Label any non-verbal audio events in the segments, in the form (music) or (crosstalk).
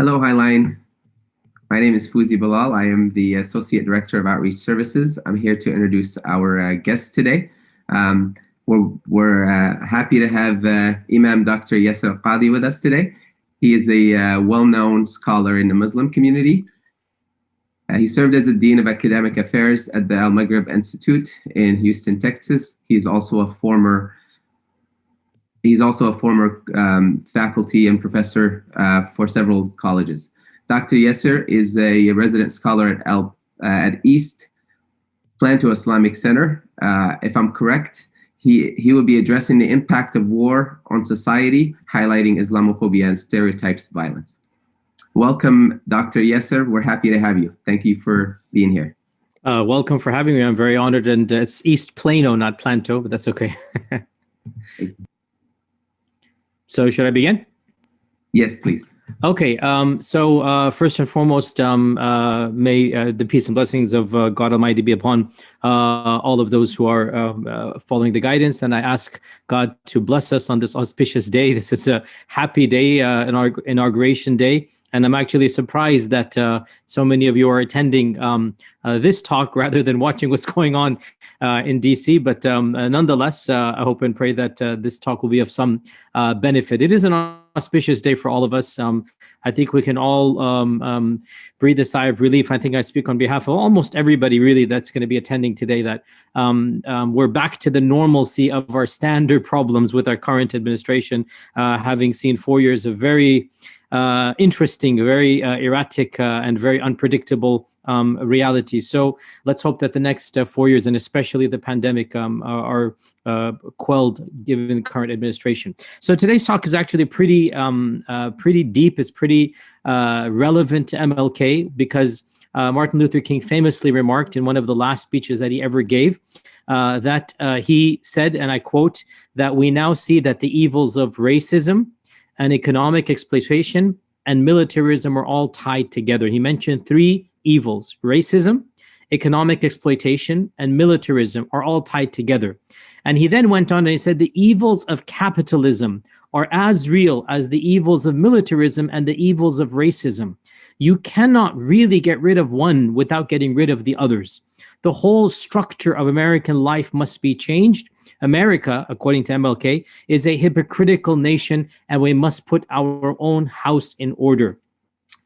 Hello, Highline. My name is Fuzi Bilal. I am the Associate Director of Outreach Services. I'm here to introduce our uh, guest today. Um, we're we're uh, happy to have uh, Imam Dr. Yasir Qadhi with us today. He is a uh, well-known scholar in the Muslim community. Uh, he served as the Dean of Academic Affairs at the Al-Maghrib Institute in Houston, Texas. He's also a former He's also a former um, faculty and professor uh, for several colleges. Dr. Yasir is a resident scholar at, uh, at East Planto Islamic Center. Uh, if I'm correct, he, he will be addressing the impact of war on society, highlighting Islamophobia and stereotypes of violence. Welcome, Dr. Yasir. We're happy to have you. Thank you for being here. Uh, welcome for having me. I'm very honored. And it's East Plano, not Planto, but that's okay. (laughs) So should I begin? Yes, please. Okay, um, so uh, first and foremost, um, uh, may uh, the peace and blessings of uh, God Almighty be upon uh, all of those who are um, uh, following the guidance. And I ask God to bless us on this auspicious day. This is a happy day, in our inauguration day. And I'm actually surprised that uh, so many of you are attending um, uh, this talk (laughs) rather than watching what's going on uh, in DC. But um, uh, nonetheless, uh, I hope and pray that uh, this talk will be of some benefit. It is an auspicious day for all of us. Um, I think we can all um, um, breathe a sigh of relief. I think I speak on behalf of almost everybody really that's going to be attending today that um, we're back to the normalcy of our standard problems with our current administration, having seen four years of very uh, interesting, very uh, erratic, uh, and very unpredictable um, reality. So let's hope that the next uh, four years, and especially the pandemic, um, are, uh, quelled given the current administration. So today's talk is actually pretty, um, uh, pretty deep. It's pretty relevant to MLK because Martin Luther King famously remarked in one of the last speeches that he ever gave that he said, and I quote, that we now see that the evils of racism, and economic exploitation and militarism are all tied together. He mentioned three evils, racism, economic exploitation, and militarism are all tied together. And he then went on and he said the evils of capitalism are as real as the evils of militarism and the evils of racism. You cannot really get rid of one without getting rid of the others. The whole structure of American life must be changed America, according to MLK, is a hypocritical nation and we must put our own house in order.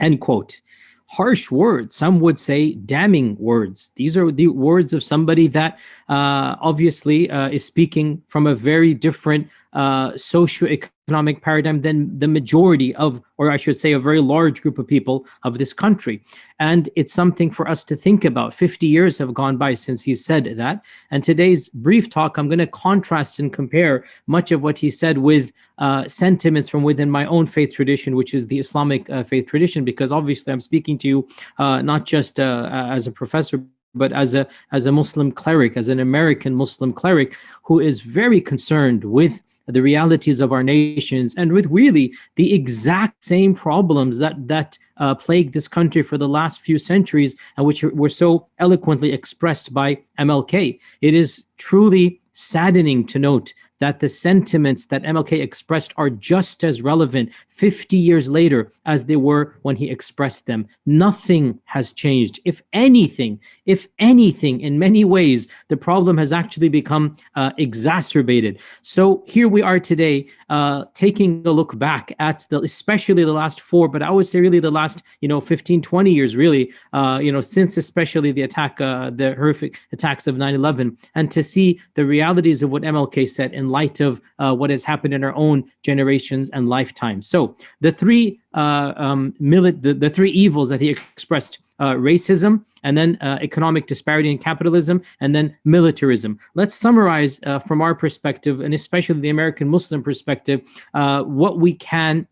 End quote. Harsh words, some would say damning words. These are the words of somebody that uh, obviously uh, is speaking from a very different uh, socio-economic paradigm than the majority of, or I should say a very large group of people of this country. And it's something for us to think about. 50 years have gone by since he said that. And today's brief talk, I'm going to contrast and compare much of what he said with uh, sentiments from within my own faith tradition, which is the Islamic uh, faith tradition, because obviously I'm speaking to you uh, not just uh, as a professor, but as a as a Muslim cleric, as an American Muslim cleric who is very concerned with the realities of our nations and with really the exact same problems that that uh, plagued this country for the last few centuries and which were so eloquently expressed by MLK. It is truly saddening to note that the sentiments that MLK expressed are just as relevant 50 years later as they were when he expressed them. Nothing has changed. If anything, if anything, in many ways, the problem has actually become uh, exacerbated. So here we are today, uh, taking a look back at the, especially the last four, but I would say really the last, you know, 15, 20 years, really, uh, you know, since especially the attack, uh, the horrific attacks of 9-11, and to see the realities of what MLK said in light of uh, what has happened in our own generations and lifetimes. So the three uh, um, the, the three evils that he expressed, uh, racism, and then uh, economic disparity and capitalism, and then militarism. Let's summarize uh, from our perspective, and especially the American Muslim perspective, uh, what we can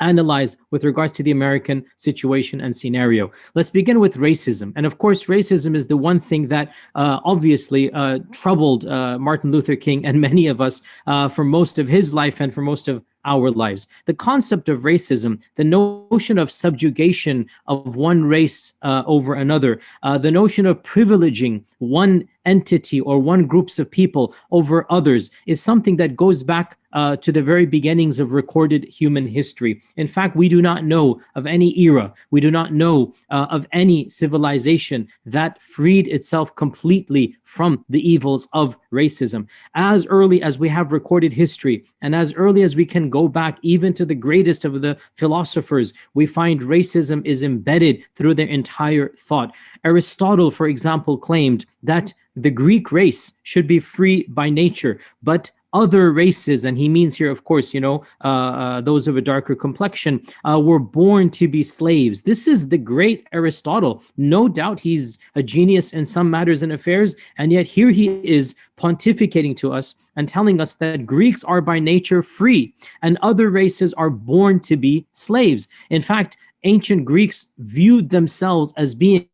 analyzed with regards to the American situation and scenario. Let's begin with racism. And of course, racism is the one thing that uh, obviously uh, troubled uh, Martin Luther King and (laughs) many of us uh, for most of his life and for most of our lives. The concept of racism, the notion of subjugation of one race uh, over another, uh, the notion of privileging one entity or one groups of people over others is something that goes back uh, to the very beginnings of recorded human history. In fact, we do not know of any era, we do not know uh, of any civilization that freed itself completely from the evils of racism. As early as we have recorded history, and as early as we can go back even to the greatest of the philosophers, we find racism is embedded through their entire thought. Aristotle, for example, claimed that the Greek race should be free by nature, but other races, and he means here, of course, you know, uh, uh, those of a darker complexion, uh, were born to be slaves. This is the great Aristotle. No doubt he's a genius in some matters and affairs, and yet here he is pontificating to us and telling us that Greeks are by nature free, and other races are born to be slaves. In fact, ancient Greeks viewed themselves as being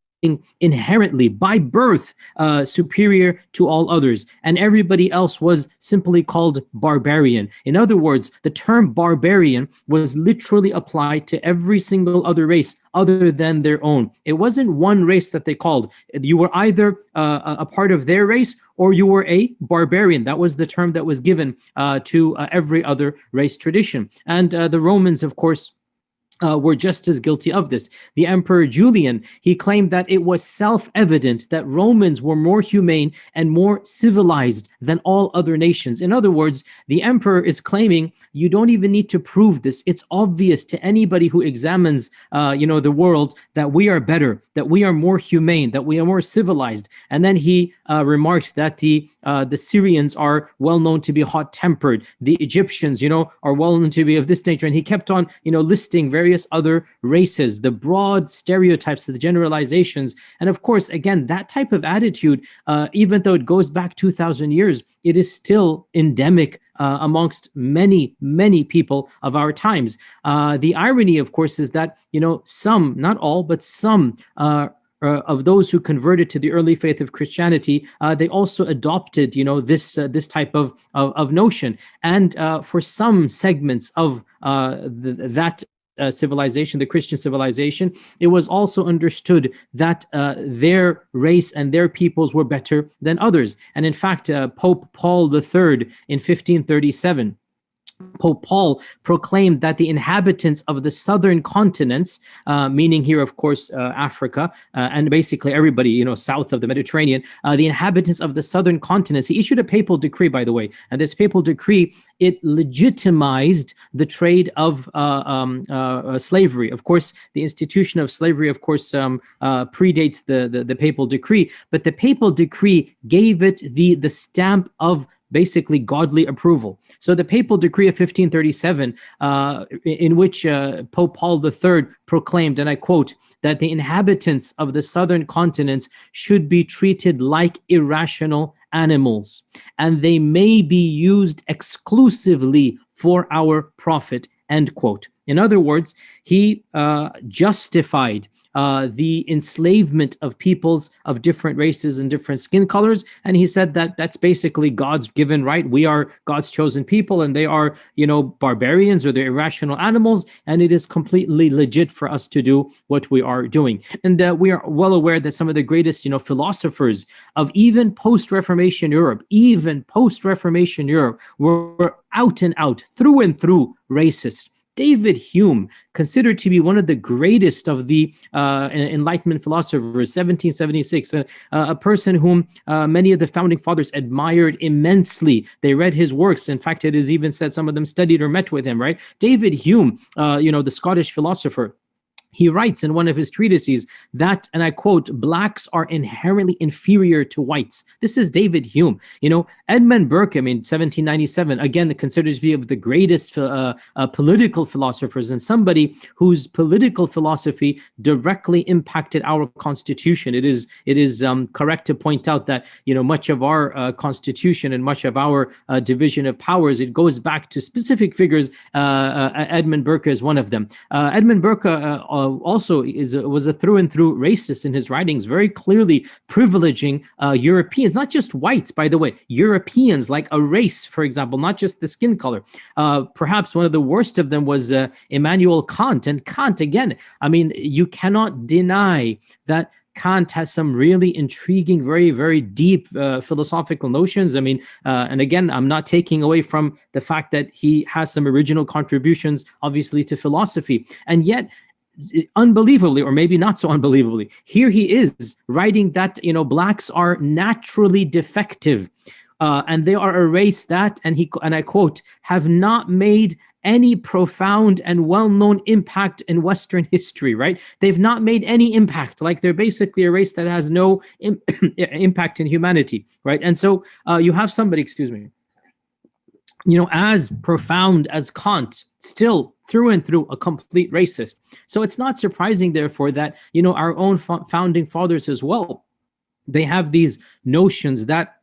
inherently by birth uh, superior to all others. And everybody else was simply called barbarian. In other words the term barbarian was literally applied to every single other race other than their own. It wasn't one race that they called. You were either uh, a part of their race or you were a barbarian. That was the term that was given uh, to uh, every other race tradition. And uh, the romans of course uh, were just as guilty of this. The Emperor Julian, he claimed that it was self-evident that Romans were more humane and more civilized than all other nations. In other words, the emperor is claiming you don't even need to prove this. It's obvious to anybody who examines, uh, you know, the world that we are better, that we are more humane, that we are more civilized. And then he uh, remarked that the uh, the Syrians are well known to be hot-tempered. The Egyptians, you know, are well known to be of this nature. And he kept on, you know, listing various other races, the broad stereotypes, the generalizations. And of course, again, that type of attitude, uh, even though it goes back 2,000 years, it is still endemic uh, amongst many, many people of our times. Uh, the irony, of course, is that, you know, some, not all, but some uh, uh, of those who converted to the early faith of Christianity, uh, they also adopted, you know, this uh, this type of of, of notion. And for some segments of that uh, civilization, the Christian civilization, it was also understood that uh, their race and their peoples were better than others. And in fact, uh, Pope Paul III in 1537 Pope Paul proclaimed that the inhabitants of the southern continents, uh, meaning here, of course, uh, Africa, uh, and basically everybody, you know, south of the Mediterranean, uh, the inhabitants of the southern continents, he issued a papal decree, by the way, and this papal decree, it legitimized the trade of uh, um, uh, slavery. Of course, the institution of slavery, of course, um, predates the, the, the papal decree, but the papal decree gave it the, the stamp of basically godly approval. So the papal decree of 1537, uh, in which uh, Pope Paul III proclaimed, and I quote, that the inhabitants of the southern continents should be treated like irrational animals, and they may be used exclusively for our profit, end quote. In other words, he uh, justified uh, the enslavement of peoples of different races and different skin colors. And he said that that's basically God's given right. We are God's chosen people and they are, you know, barbarians or they're irrational animals. And it is completely legit for us to do what we are doing. And uh, we are well aware that some of the greatest, you know, philosophers of even post-Reformation Europe, even post-Reformation Europe were out and out, through and through racist. David Hume, considered to be one of the greatest of the uh, Enlightenment philosophers, 1776, uh, a person whom uh, many of the founding fathers admired immensely. They read his works. In fact, it is even said some of them studied or met with him, right? David Hume, uh, you know, the Scottish philosopher, he writes in one of his treatises that, and I quote, blacks are inherently inferior to whites. This is David Hume. You know, Edmund Burke, I mean, 1797, again, considered to be of the greatest uh, uh, political philosophers and somebody whose political philosophy directly impacted our constitution. It is it is um, correct to point out that, you know, much of our uh, constitution and much of our uh, division of powers, it goes back to specific figures. Uh, uh, Edmund Burke is one of them. Edmund Burke uh, also is was a through and through racist in his writings, very clearly privileging uh, Europeans, not just whites, by the way, Europeans like a race, for example, not just the skin color. Uh, perhaps one of the worst of them was uh, Immanuel Kant. And Kant, again, I mean, you cannot deny that Kant has some really intriguing, very, very deep uh, philosophical notions. I mean, uh, and again, I'm not taking away from the fact that he has some original contributions, obviously, to philosophy. And yet, unbelievably or maybe not so unbelievably here he is writing that you know blacks are naturally defective uh, and they are a race that and he and i quote have not made any profound and well-known impact in Western history, right? They've not made any impact. Like they're basically a race that has no Im (clears throat) impact in humanity, right? And so uh, you have somebody, excuse me, you know, as profound as Kant, still through and through a complete racist. So it's not surprising, therefore, that, you know, our own founding fathers as well, they have these notions that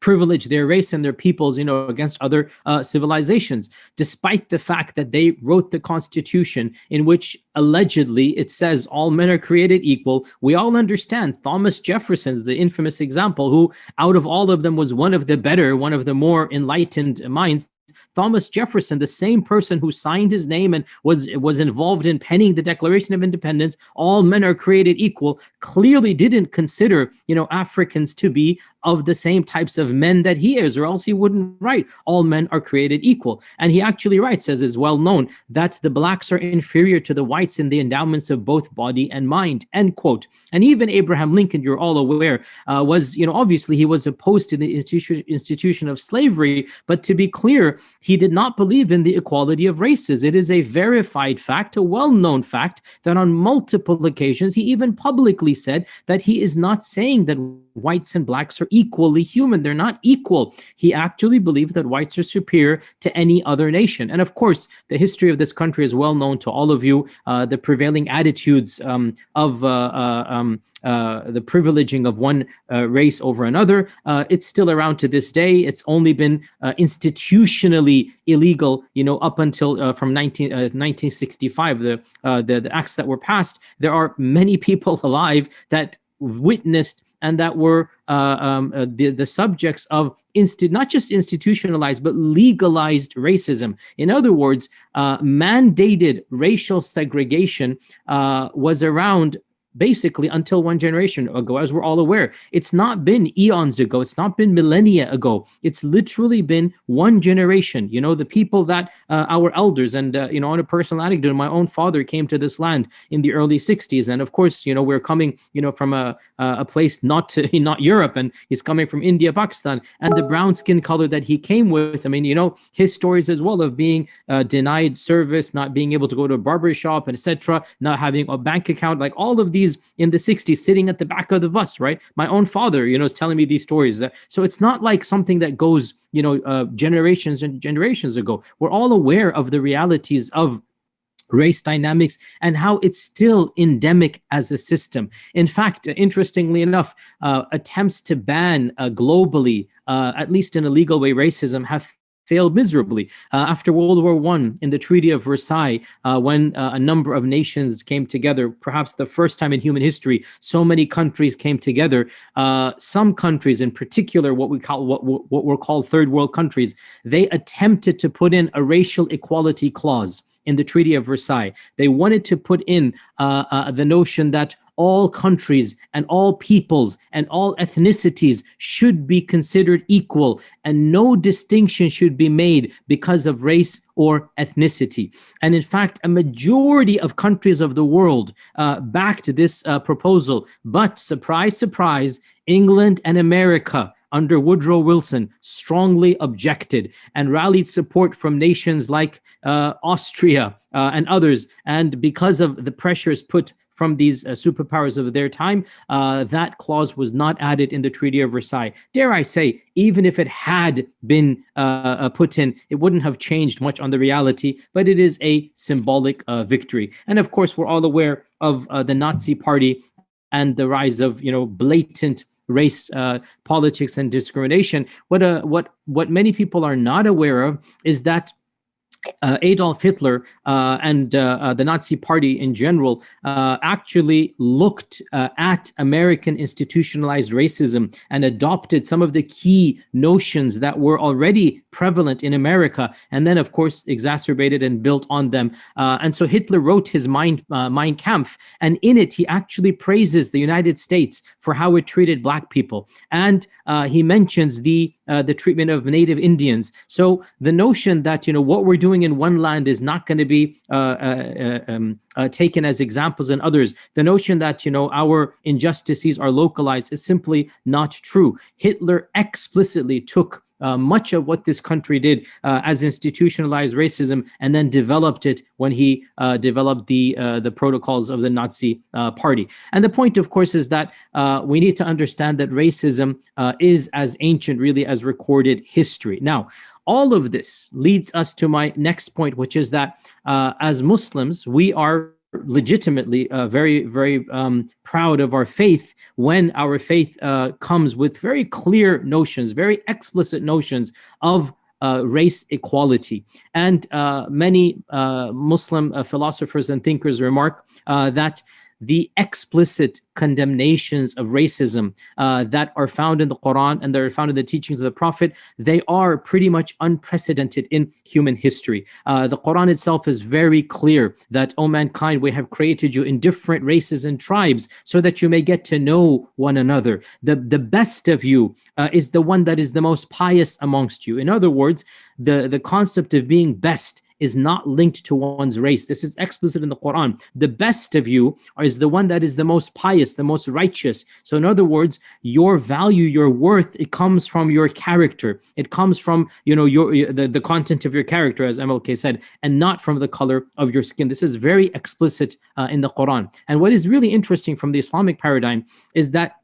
privilege their race and their peoples, you know, against other uh, civilizations, despite the fact that they wrote the Constitution in which allegedly it says all men are created equal. We all understand Thomas Jefferson's the infamous example who out of all of them was one of the better, one of the more enlightened minds Thomas Jefferson, the same person who signed his name and was was involved in penning the Declaration of Independence, all men are created equal, clearly didn't consider, you know, Africans to be of the same types of men that he is, or else he wouldn't write, all men are created equal. And he actually writes, as is well known, that the blacks are inferior to the whites in the endowments of both body and mind, end quote. And even Abraham Lincoln, you're all aware, uh, was, you know, obviously he was opposed to the institution, institution of slavery, but to be clear, he did not believe in the equality of races. It is a verified fact, a well-known fact, that on multiple occasions, he even publicly said that he is not saying that whites and blacks are equally human. They're not equal. He actually believed that whites are superior to any other nation. And of course, the history of this country is well known to all of you. Uh, the prevailing attitudes um, of uh, uh, um, uh, the privileging of one uh, race over another, uh, it's still around to this day. It's only been illegal, you know, up until from 19, 1965, the, the, the acts that were passed. There are many (laughs) people alive that witnessed and that were uh, um, uh, the, the subjects of not just institutionalized, but legalized racism. In other words, uh, mandated racial segregation uh, was around basically until one generation ago, as we're all aware. It's not been eons ago. It's not been millennia ago. It's literally been one generation. You know, the people that uh, our elders and, uh, you know, on a personal anecdote, my own father came to this land in the early 60s. And of course, you know, we're coming, you know, from a, a place not to, (laughs) not Europe, and he's coming from India, Pakistan, and the brown skin color that he came with. I mean, you know, his stories as well of being uh, denied service, not being able to go to a barber shop, etc., not having a bank account, like all of these in the 60s sitting at the back of the bus, right? My own father, you know, is telling me these stories. So it's not like something that goes, you know, uh, generations and generations ago. We're all aware of the realities of race dynamics and how it's still endemic as a system. In fact, interestingly enough, uh, attempts to ban uh, globally, uh, at least in a legal way, racism have failed miserably. Uh, after World War I, in the Treaty of Versailles, uh, when uh, a number of nations came together, perhaps the first time in human history, so many countries came together. Uh, some countries, in particular, what we call what, what were called third world countries, they attempted to put in a racial equality clause in the Treaty of Versailles. They wanted to put in uh, uh, the notion that all countries and all peoples and all ethnicities should be considered equal and no distinction should be made because of race or ethnicity. And in fact, a majority of countries of the world uh, backed this uh, proposal. But surprise, surprise, England and America under Woodrow Wilson strongly objected and rallied support from nations like uh, Austria uh, and others. And because of the pressures put from these uh, superpowers of their time, uh, that clause was not added in the Treaty of Versailles. Dare I say, even if it had been uh, uh put in, it wouldn't have changed much on the reality, but it is a symbolic victory. And of course, we're all aware of the Nazi party and the rise of, you know, blatant race uh, politics and discrimination. What uh, what what many people are not aware of is that uh, Adolf Hitler uh, and uh, uh the Nazi Party in general uh, actually looked uh, at American institutionalized racism and adopted some of the key notions that were already prevalent in America, and then, of course, exacerbated and built on them. and so Hitler wrote his Mein, Mein Kampf, and in it, he actually praises the United States for how it treated Black people. And he mentions the, the treatment of Native Indians. So the notion that, you know, what we're doing in one land is not going to be uh, uh, uh, um, uh, taken as examples in others. The notion that, you know, our injustices are localized is simply not true. Hitler explicitly took uh, much of what this country did uh, as institutionalized racism and then developed it when he uh, developed the uh, the protocols of the Nazi uh, party. And the point, of course, is that uh, we need to understand that racism is as ancient really as recorded history. Now, all of this leads us to my next point, which is that as Muslims, we are legitimately uh, very, very um, proud of our faith when our faith uh, comes with very clear notions, very explicit notions of uh, race equality. And uh, many uh, Muslim uh, philosophers and thinkers remark that the explicit condemnations of racism uh, that are found in the Quran and that are found in the teachings of the Prophet, they are pretty much unprecedented in human history. Uh, the Quran itself is very clear that, O mankind, we have created you in different races and tribes so that you may get to know one another. The, the best of you uh, is the one that is the most pious amongst you. In other words, the, the concept of being best is not linked to one's race. This is explicit in the Quran. The best of you is the one that is the most pious, the most righteous. So in other words, your value, your worth, it comes from your character. It comes from, you know, your the, the content of your character, as MLK said, and not from the color of your skin. This is very explicit uh, in the Quran. And what is really interesting from the Islamic paradigm is that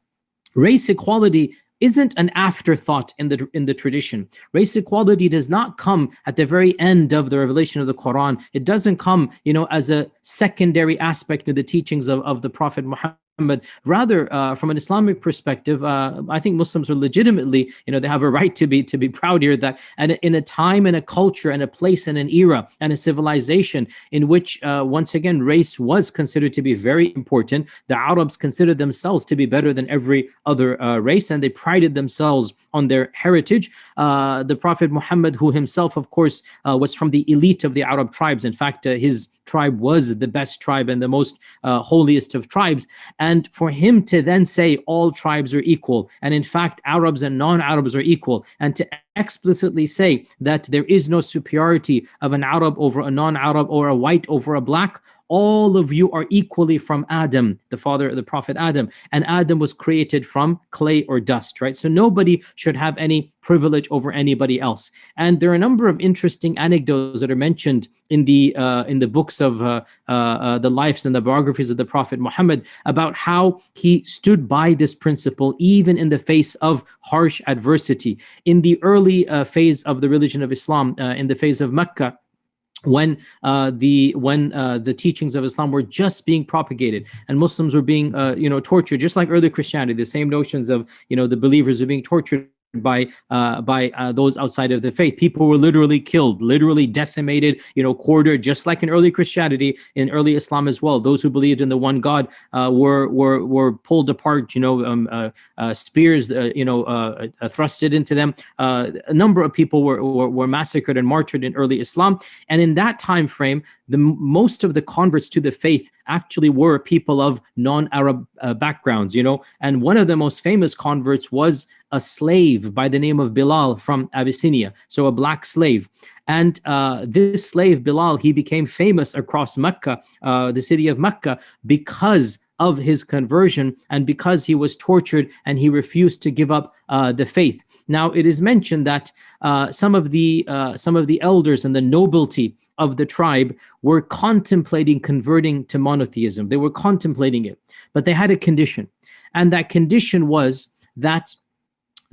race equality isn't an afterthought in the in the tradition. Race equality does not come at the very end of the revelation of the Quran. It doesn't come, you know, as a secondary aspect of the teachings of, of the Prophet Muhammad but rather uh, from an Islamic perspective, uh, I think Muslims are legitimately, you know, they have a right to be to be proud here that and in a time and a culture and a place and an era and a civilization in which uh, once again race was considered to be very important. The Arabs considered themselves to be better than every other uh, race and they prided themselves on their heritage. Uh, the Prophet Muhammad, who himself, of course, uh, was from the elite of the Arab tribes. In fact, his tribe was the best tribe and the most holiest of tribes and for him to then say all tribes are equal, and in fact, Arabs and non-Arabs are equal, and to explicitly say that there is no superiority of an Arab over a non-Arab or a white over a black, all of you are equally from Adam, the father of the prophet Adam, and Adam was created from clay or dust, right? So nobody should have any privilege over anybody else. And there are a number of interesting anecdotes that are mentioned in the uh, in the books of uh, uh, uh the lives and the biographies of the prophet Muhammad about how he stood by this principle even in the face of harsh adversity. In the early uh, phase of the religion of Islam, uh, in the phase of Mecca, when uh, the when uh, the teachings of Islam were just being propagated and Muslims were being uh, you know tortured just like early Christianity the same notions of you know the believers are being tortured by uh, by uh, those outside of the faith. People were literally killed, literally decimated, you know, quartered, just like in early Christianity, in early Islam as well. Those who believed in the one God uh, were were were pulled apart, you know, um, uh, uh, spears, uh, you know, thrusted into them. a number of people were, were, were massacred and martyred in early Islam, and in that time frame, the most of the converts to the faith actually were people of non-Arab backgrounds, you know, and one of the most famous converts was a slave by the name of Bilal from Abyssinia, so a black slave. And uh, this slave, Bilal, he became famous across Mecca, uh, the city of Mecca, because of his conversion and because he was tortured and he refused to give up uh, the faith. Now, it is mentioned that uh, some of the uh, some of the elders and the nobility of the tribe were contemplating converting to monotheism. They were contemplating it, but they had a condition, and that condition was that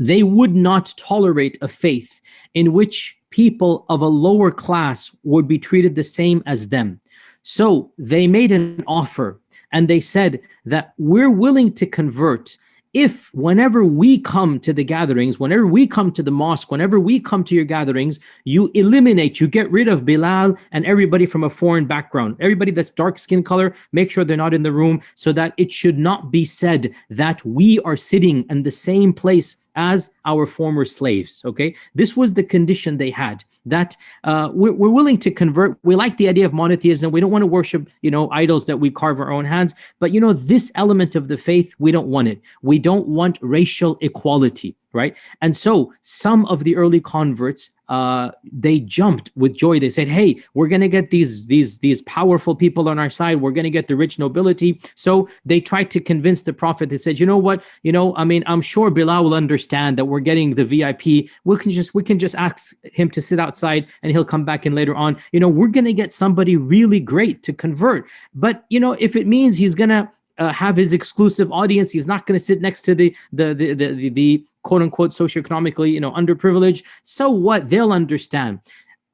they would not tolerate a faith in which people of a lower class would be treated the same as them. So they made an offer and they said that we're willing to convert if whenever we come to the gatherings, whenever we come to the mosque, whenever we come to your gatherings, you eliminate, you get rid of Bilal and everybody from a foreign background, everybody that's dark skin color, make sure they're not in the room so that it should not be said that we are sitting in the same place as our former slaves okay? This was the condition they had that uh, we're, we're willing to convert. We like the idea of monotheism. We don't want to worship you know idols that we carve our own hands. But you know this element of the faith we don't want it. We don't want racial equality right? And so some of the early converts uh, they jumped with joy. They said, "Hey, we're gonna get these these these powerful people on our side. We're gonna get the rich nobility." So they tried to convince the prophet. They said, "You know what? You know, I mean, I'm sure Bilal will understand that we're getting the VIP. We can just we can just ask him to sit outside, and he'll come back in later on. You know, we're gonna get somebody really great to convert. But you know, if it means he's gonna uh, have his exclusive audience. He's not going to sit next to the the the the, the, the quote unquote socioeconomically you know underprivileged. So what? They'll understand.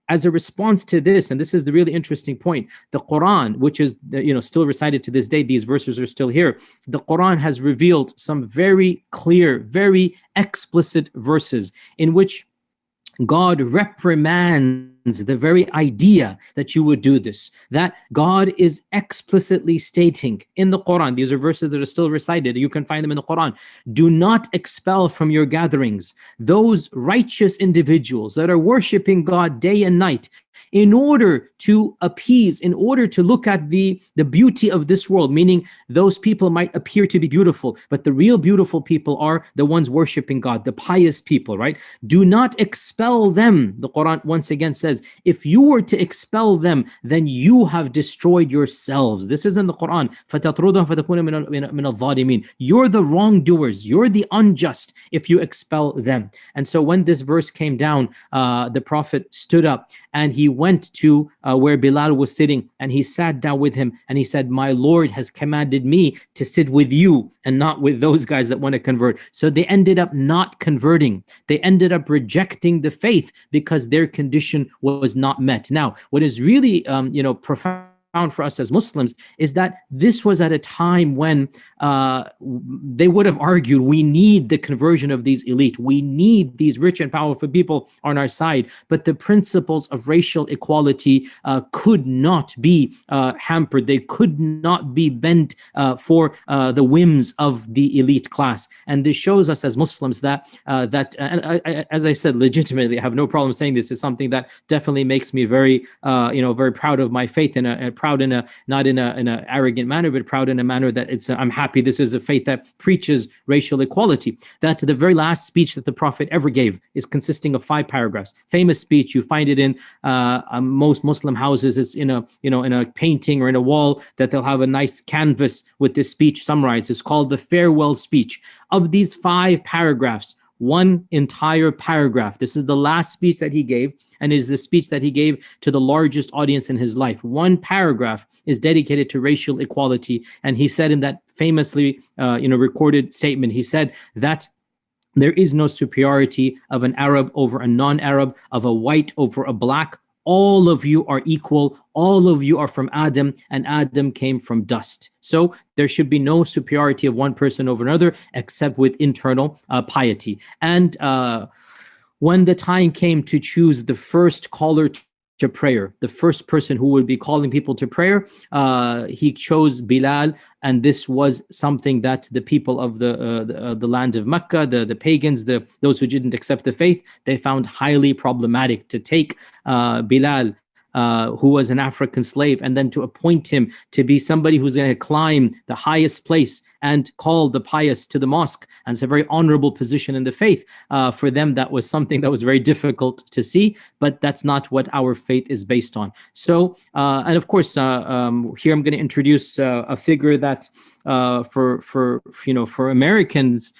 As a response to this, and this is the really interesting point, the Quran, which is you know still recited to this day, these verses are still here. The Quran has revealed some very clear, very explicit verses in which God reprimands the very idea that you would do this, that God is explicitly stating in the Quran, these are verses that are still recited, you can find them in the Quran, do not expel from your gatherings those righteous individuals that are worshiping God day and night in order to appease, in order to look at the, the beauty of this world, meaning those people might appear to be beautiful, but the real beautiful people are the ones worshiping God, the pious people, right? Do not expel them. The Quran once again says, if you were to expel them, then you have destroyed yourselves. This is in the Quran. You're the wrongdoers. You're the unjust if you expel them. And so when this verse came down, uh, the Prophet stood up and he went to uh, where Bilal was sitting and he sat down with him and he said, my Lord has commanded me to sit with you and not with those guys that want to convert. So they ended up not converting. They ended up rejecting the faith because their condition was not met. Now, what is really, um, you know, profound for us as Muslims is that this was at a time when uh, they would have argued we need the conversion of these elite. We need these rich and powerful people on our side. But the principles of racial equality uh, could not be uh, hampered. They could not be bent uh, for uh, the whims of the elite class. And this shows us as Muslims that, uh, that as I said, legitimately, I have no problem saying this is something that definitely makes me very, you know, very proud of my faith and, and in a, not in a, in a arrogant manner, but proud in a manner that it's, I'm happy this is a faith that preaches racial equality. That the very last speech that the Prophet ever gave is consisting of five paragraphs. Famous speech, you find it in uh, uh, most Muslim houses. It's in a you know in a painting or in a wall that they'll have a nice canvas with this speech summarized. It's called the farewell speech. Of these five paragraphs, one entire paragraph. This is the last speech that he gave and is the speech that he gave to the largest audience in his life. One paragraph is dedicated to racial equality. And he said in that famously uh, you know, recorded statement, he said that there is no superiority of an Arab over a non-Arab, of a white over a black, all of you are equal all of you are from adam and adam came from dust. So there should be no superiority of one person over another except with internal uh, piety. And uh, when the time came to choose the first caller to prayer. The first person who would be calling people to prayer, uh, he chose Bilal, and this was something that the people of the uh, the, uh, the, land of Mecca, the the pagans, the those who didn't accept the faith, they found highly problematic to take uh, Bilal uh, who was an African slave, and then to appoint him to be somebody who's going to climb the highest place and call the pious to the mosque. And it's a very honorable position in the faith. Uh, for them, that was something that was very difficult to see, but that's not what our faith is based on. So, uh, and of course, uh, um, here I'm going to introduce uh, a figure that for, for, you know, for Americans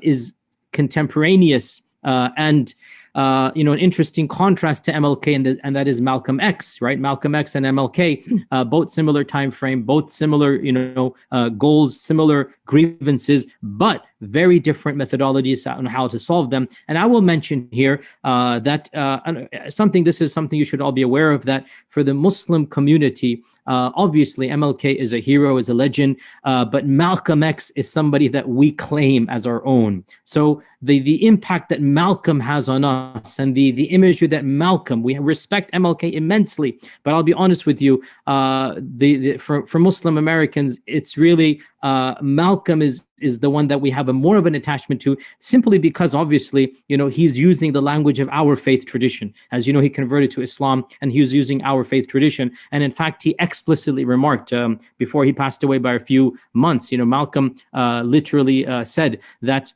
is contemporaneous and uh, you know, an interesting contrast to MLK, and, the, and that is Malcolm X, right? Malcolm X and MLK, uh, both similar time frame, both similar, you know, uh, goals, similar grievances, but very different methodologies on how to solve them. And I will mention here uh, that uh, something, this is something you should all be aware of, that for the Muslim community, uh, obviously, MLK is a hero, is a legend, uh, but Malcolm X is somebody that we claim as our own. So the, the impact that Malcolm has on us and the, the imagery that Malcolm, we respect MLK immensely, but I'll be honest with you, uh, the, the, for, for Muslim Americans, it's really uh, Malcolm is is the one that we have a more of an attachment to simply because obviously you know he's using the language of our faith tradition. As you know he converted to Islam and he was using our faith tradition. And in fact he explicitly remarked um, before he passed away by a few months you know Malcolm uh, literally uh, said that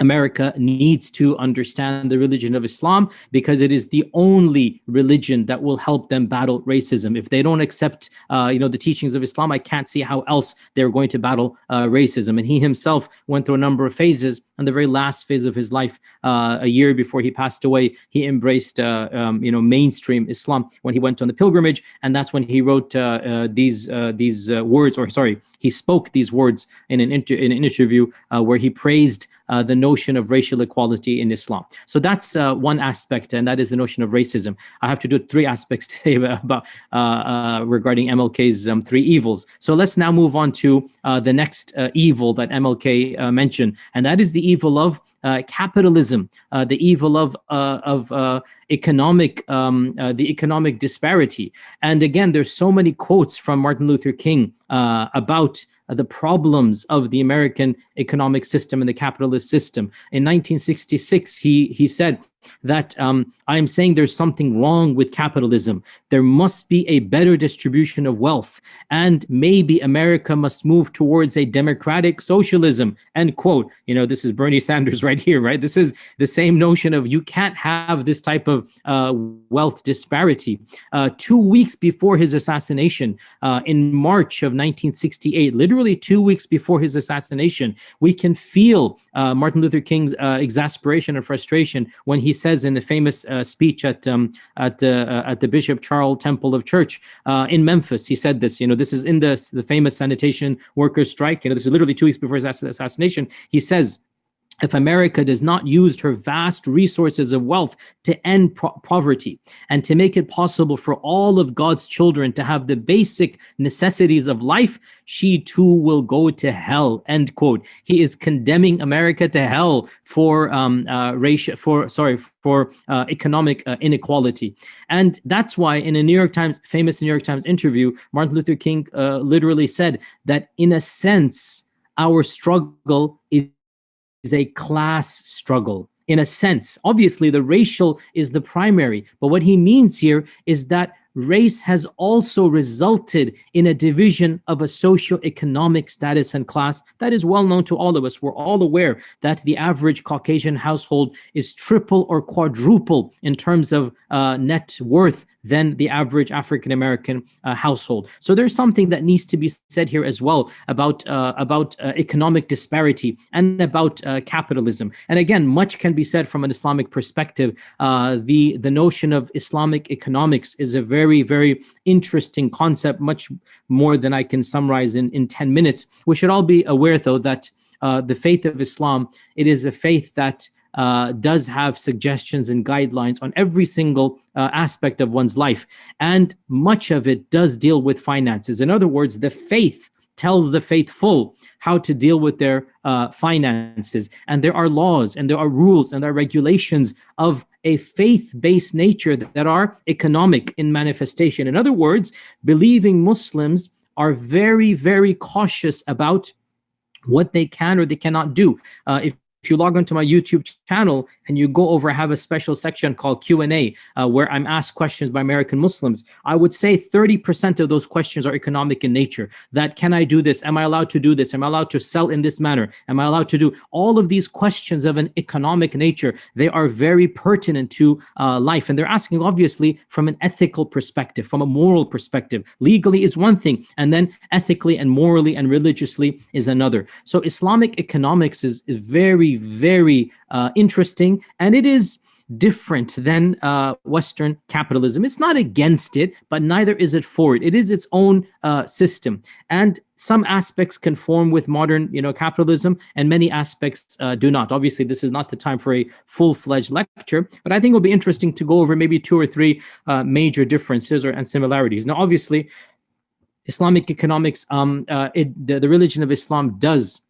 America needs to understand the religion of Islam because it is the only religion that will help them battle racism. If they don't accept, uh, you know, the teachings of Islam, I can't see how else they're going to battle uh, racism. And he himself went through a number of phases. And the very last phase of his life, uh, a year before he passed away, he embraced, uh, um, you know, mainstream Islam when he went on the pilgrimage, and that's when he wrote uh, uh, these these words, or sorry, he spoke these words in an inter in an interview where he praised uh, the notion of racial equality in Islam. So that's uh, one aspect, and that is the notion of racism. I have to do three (laughs) aspects today about uh, uh regarding MLK's um, three evils. So let's now move on to uh, the next evil that MLK mentioned, and that is the evil of capitalism, the evil of of economic um, the economic disparity. And again, there's so many quotes from Martin Luther King about the problems of the American economic system and the capitalist system. In 1966, he, he said, that um, I'm saying there's something wrong with capitalism. There must be a better distribution of wealth and maybe America must move towards a democratic socialism, end quote. You know, this is Bernie Sanders (laughs) right here, right? This is the same notion of you can't have this type of uh, wealth disparity. Uh, two weeks before his assassination, uh, in March of 1968, literally two weeks before his assassination, we can feel uh, Martin Luther King's uh, exasperation and frustration when he says in a famous uh, speech at um, at uh, at the Bishop Charles Temple of Church uh, in Memphis. He said this. You know, this is in the the famous sanitation workers strike. You know, this is literally two weeks before his assassination. He says if America does not use her vast resources of wealth to end poverty and to make it possible for all of God's children to have the basic necessities of life, she too will go to hell, end quote. He is condemning America to hell for um, uh, for, sorry, for uh, economic uh, inequality. And that's why in a New York Times, famous New York Times interview, Martin Luther King uh, literally said that in a sense, our struggle is is a class struggle in a sense. Obviously, the racial is the primary, but what he means here is that race has also resulted in a division of a socio-economic status and class that is well known to all of us. We're all aware that the average Caucasian household is triple or quadruple in terms of uh, net worth than the average African American uh, household. So there's something that needs to be said here as well about uh, about uh, economic disparity and about uh, capitalism. And again, much can be said from an Islamic perspective. Uh, the the notion of Islamic economics is a very very very interesting concept, much more than I can summarize in in 10 minutes. We should all be aware though that uh, the faith of Islam, it is a faith that uh, does have suggestions and guidelines on every single uh, aspect of one's life. And much of it does deal with finances. In other words, the faith tells the faithful how to deal with their uh, finances. And there are laws and there are rules and there are regulations of a faith-based nature that, are economic in manifestation. In other words, believing Muslims are very, very cautious about what they can or they cannot do. Uh, if if you log onto my YouTube channel and you go over, I have a special section called Q&A uh, where I'm asked questions by American Muslims. I would say 30% of those questions are economic in nature. That can I do this? Am I allowed to do this? Am I allowed to sell in this manner? Am I allowed to do all of these questions of an economic nature? They are very pertinent to uh, life. And they're asking obviously from an ethical perspective, from a moral perspective. Legally is one thing, and then ethically and morally and religiously is another. So Islamic economics is, is very, very uh, interesting. And it is different than uh, Western capitalism. It's not against it, but neither is it for it. It is its own uh, system. And some aspects conform with modern you know capitalism and many aspects uh, do not obviously this is not the time for a full-fledged lecture but i think it'll be interesting to go over maybe two or three uh, major differences or and similarities now obviously islamic economics um uh, it the, the religion of islam does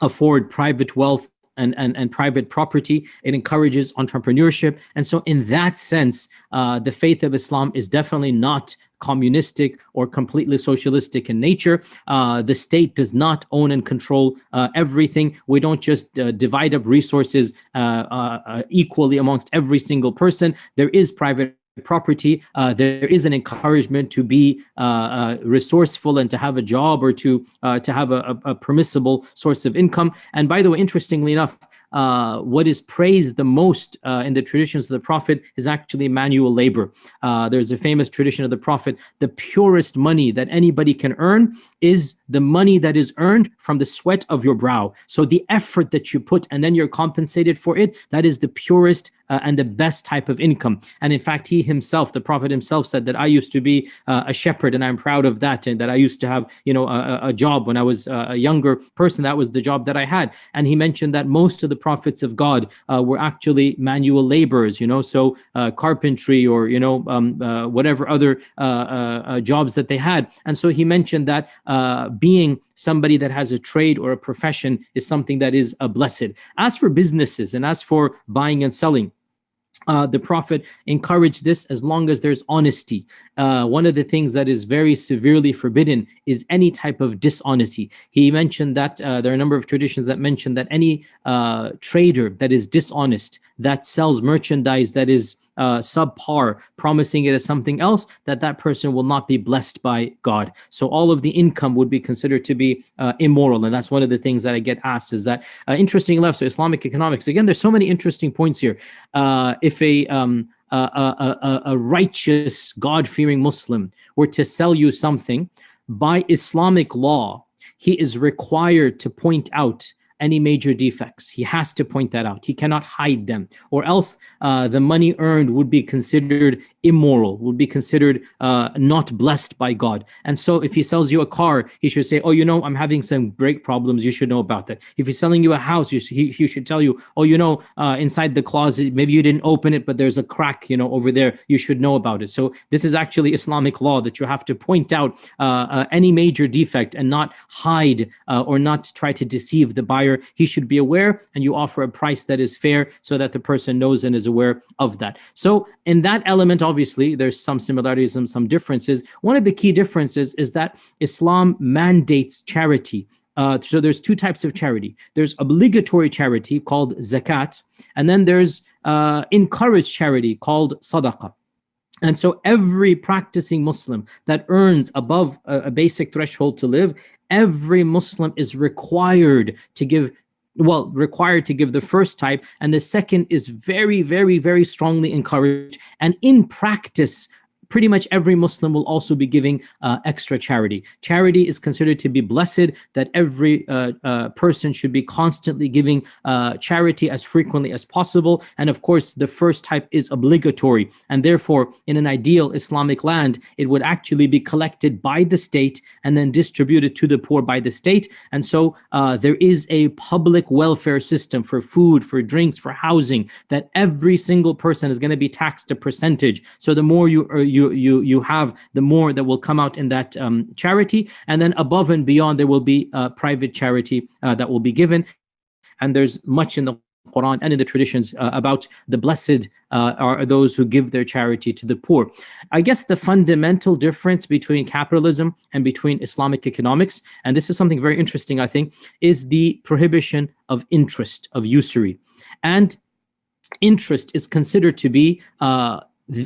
afford private wealth and, and, and private property. It encourages entrepreneurship. And so in that sense, uh, the faith of Islam is definitely not communistic or completely socialistic in nature. Uh, the state does not own and control uh, everything. We don't just uh, divide up resources uh, uh, uh, equally amongst every single person. There is private property, uh, there is an encouragement to be uh, uh, resourceful and to have a job or to uh, to have a, a, permissible source of income. And by the way, interestingly enough, uh, what is praised the most uh, in the traditions of the Prophet is actually manual labor. There's a famous tradition of the Prophet, the purest money that anybody can earn is the money that is earned from the sweat of your brow. So the effort that you put and then you're compensated for it, that is the purest uh, and the best type of income. And in fact, he himself, the Prophet himself said that I used to be uh, a shepherd and I'm proud of that. And that I used to have, you know, a, a job when I was uh, a younger person. That was the job that I had. And he mentioned that most of the prophets of God uh, were actually manual laborers, you know, so uh, carpentry or, you know, um, whatever other jobs that they had. And so he mentioned that being somebody that has a trade or a profession is something that is a blessed. As for businesses and as for buying and selling, uh, the Prophet encouraged this as long as there's honesty. Uh, one of the things that is very severely forbidden is any type of dishonesty. He mentioned that uh, there are a number of traditions that mention that any uh, trader that is dishonest, that sells merchandise that is uh, subpar, promising it as something else, that that person will not be blessed by God. So all of the income would be considered to be uh, immoral. And that's one of the things that I get asked is that, uh, interesting left. so Islamic economics, again, there's so many interesting points here. Uh, if a, um, a, a, a righteous, God-fearing Muslim were to sell you something, by Islamic law, he is required to point out any major defects. He has to point that out. He cannot hide them, or else uh, the money earned would be considered immoral, would be considered uh, not blessed by God. And so if he sells you a car, he should say, oh, you know, I'm having some brake problems. You should know about that. If he's selling you a house, you, he, he should tell you, oh, you know, uh, inside the closet, maybe you didn't open it, but there's a crack, you know, over there. You should know about it. So this is actually Islamic law that you have to point out uh, uh any major defect and not hide uh, or not try to deceive the buyer. He should be aware and you offer a price that is fair so that the person knows and is aware of that. So in that element, obviously, there's some similarities and some differences. One of the key differences is that Islam mandates charity. Uh, so there's two types of charity. There's obligatory charity called zakat, and then there's uh, encouraged charity called sadaqah. And so every practicing Muslim that earns above a, a, basic threshold to live, every Muslim is required to give well, required to give the first type, and the second is very, very, very strongly encouraged. And in practice, pretty much every Muslim will also be giving uh, extra charity. Charity is considered to be blessed, that every uh, uh, person should be constantly giving uh, charity as frequently as possible. And of course, the first type is obligatory. And therefore, in an ideal Islamic land, it would actually be collected by the state and then distributed to the poor by the state. And so uh, there is a public welfare system for food, for drinks, for housing, that every single person is going to be taxed a percentage. So the more you, uh, you you you you have, the more that will come out in that um, charity. And then above and beyond, there will be uh, private charity uh, that will be given. And there's much in the Quran and in the traditions uh, about the blessed uh, are those who give their charity to the poor. I guess the fundamental difference between capitalism and between Islamic economics, and this is something very interesting, I think, is the prohibition of interest, of usury. And interest is considered to be uh,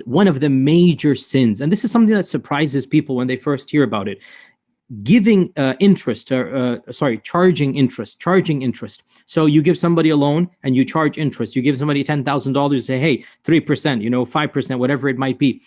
one of the major sins, and this is something that surprises people when they first hear about it, giving uh, interest, uh, uh, sorry, charging interest, charging interest. So you give somebody a loan and you charge interest. You give somebody $10,000, say, hey, 3%, you know, 5%, whatever it might be.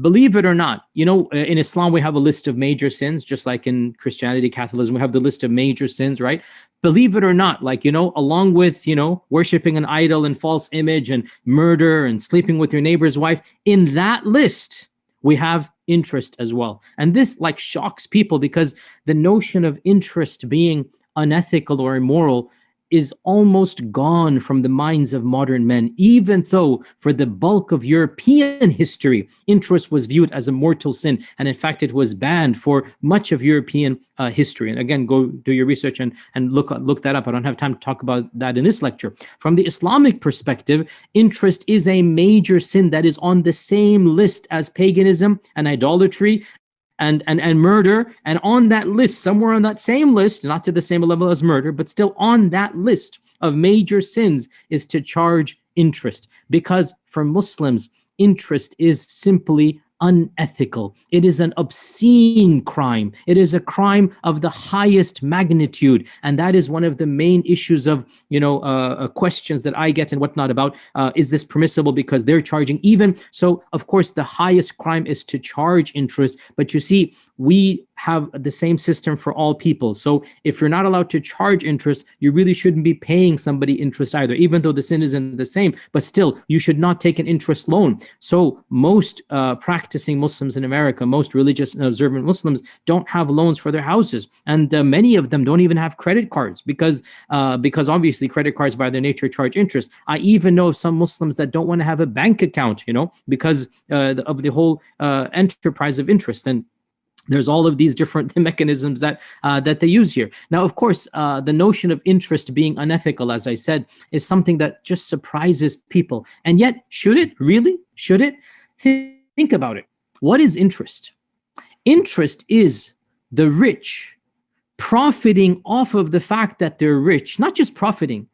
Believe it or not, you know, uh, in Islam, we have a list of major sins, just like in Christianity, Catholicism, we have the list of major sins, right? Believe it or not, like, you know, along with, you know, worshiping an idol and false image and murder and sleeping with your neighbor's wife, in that list, we have interest as well. And this like shocks people because the notion of interest being unethical or immoral is almost gone from the minds of modern men, even though for the bulk of European history, interest was viewed as a mortal sin. And in fact, it was banned for much of European uh, history. And again, go do your research and, and look, look that up. I don't have time to talk about that in this lecture. From the Islamic perspective, interest is a major sin that is on the same list as paganism and idolatry and, and, and murder. And on that list, somewhere on that same list, not to the same level as murder, but still on that list of major sins is to charge interest. Because for Muslims, interest is simply unethical. It is an obscene crime. It is a crime of the highest magnitude. And that is one of the main issues of, you know, uh, uh, questions that I get and whatnot about, uh, is this permissible because they're charging even. So of course, the highest crime is to charge interest. But you see, we have the same system for all people. So if you're not allowed to charge interest, you really shouldn't be paying somebody interest either, even though the sin isn't the same, but still you should not take an interest loan. So most uh, practicing Muslims in America, most religious and observant Muslims don't have loans for their houses. And uh, many of them don't even have credit cards because, uh, because obviously credit cards by their nature charge interest. I even know of some Muslims that don't want to have a bank account, you know, because uh, of the whole uh, enterprise of interest. And there's all of these different (laughs) mechanisms that uh, that they use here. Now, of course, uh, the notion of interest being unethical, as I said, is something that just surprises people. And yet, should it really? Should it? Think about it. What is interest? Interest is the rich profiting off of the fact that they're rich, not just profiting,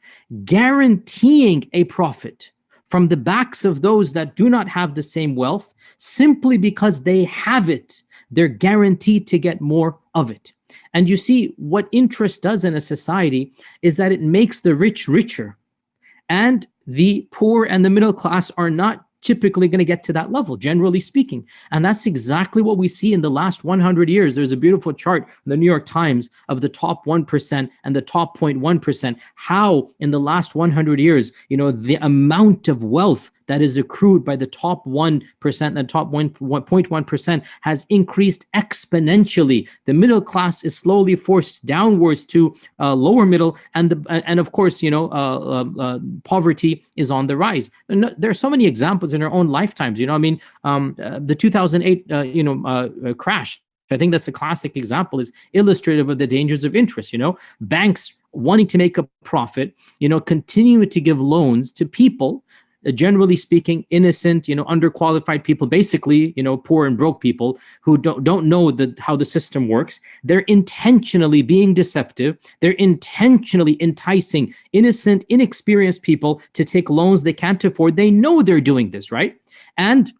guaranteeing a profit from the backs of those that do not have the same wealth simply because they have it they're guaranteed to get more of it. And you see, what interest does in a society is that it makes the rich richer. And the poor and the middle class are not typically going to get to that level, generally speaking. And that's exactly what we see in the last 100 years. There's a beautiful chart in the New York Times of the top 1% and the top 0.1%, how in the last 100 years, you know, the amount of wealth that is accrued by the top 1%, the top 1.1% has increased exponentially. The middle class is slowly forced downwards to uh, lower middle. And, the, and of course, you know, uh, uh, uh poverty is on the rise. There are so many examples in our own lifetimes, you know, I mean, um, uh, the 2008, uh, you know, crash, I think that's a classic example is illustrative of the dangers of interest, you know, banks wanting to make a profit, you know, continue to give loans to people Uh, generally speaking, innocent, you know, underqualified people, basically, you know, poor and broke people who don't, don't know the, how the system works. They're intentionally being deceptive. They're intentionally enticing innocent, inexperienced people to take loans they can't afford. They know they're doing this, right? And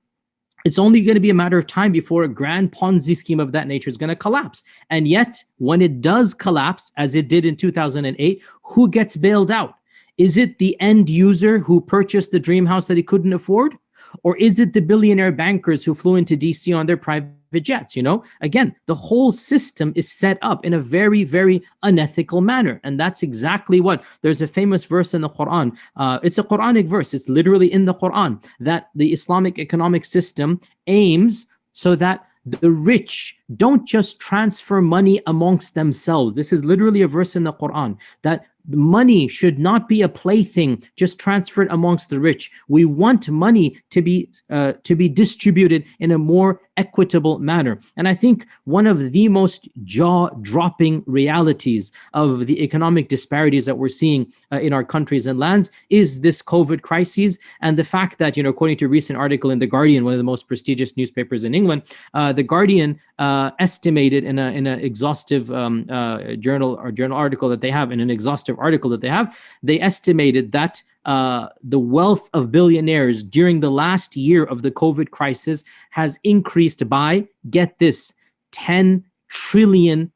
it's only going to be a matter of time before a grand Ponzi scheme of that nature is going to collapse. And yet, when it does collapse, as it did in 2008, who gets bailed out? Is it the end user who purchased the dream house that he couldn't afford? Or is it the billionaire bankers who flew into DC on their private jets? You know, again, the whole system is set up in a very, very unethical manner. And that's exactly what there's a famous verse in the Quran. Uh, it's a Quranic verse. It's literally in the Quran that the Islamic economic system aims so that the rich don't just transfer money amongst themselves. This is literally a verse in the Quran that money should not be a plaything just transferred amongst the rich. We want money to be uh, to be distributed in a more equitable manner. And I think one of the most jaw-dropping realities of the economic disparities that we're seeing uh, in our countries and lands is this COVID crisis and the fact that, you know, according to a recent article in The Guardian, one of the most prestigious newspapers in England, uh, The Guardian uh, estimated in an in a exhaustive um, uh, journal or journal article that they have, in an exhaustive article that they have, they estimated that uh, the wealth of billionaires during the last year of the COVID crisis has increased by, get this, $10 trillion.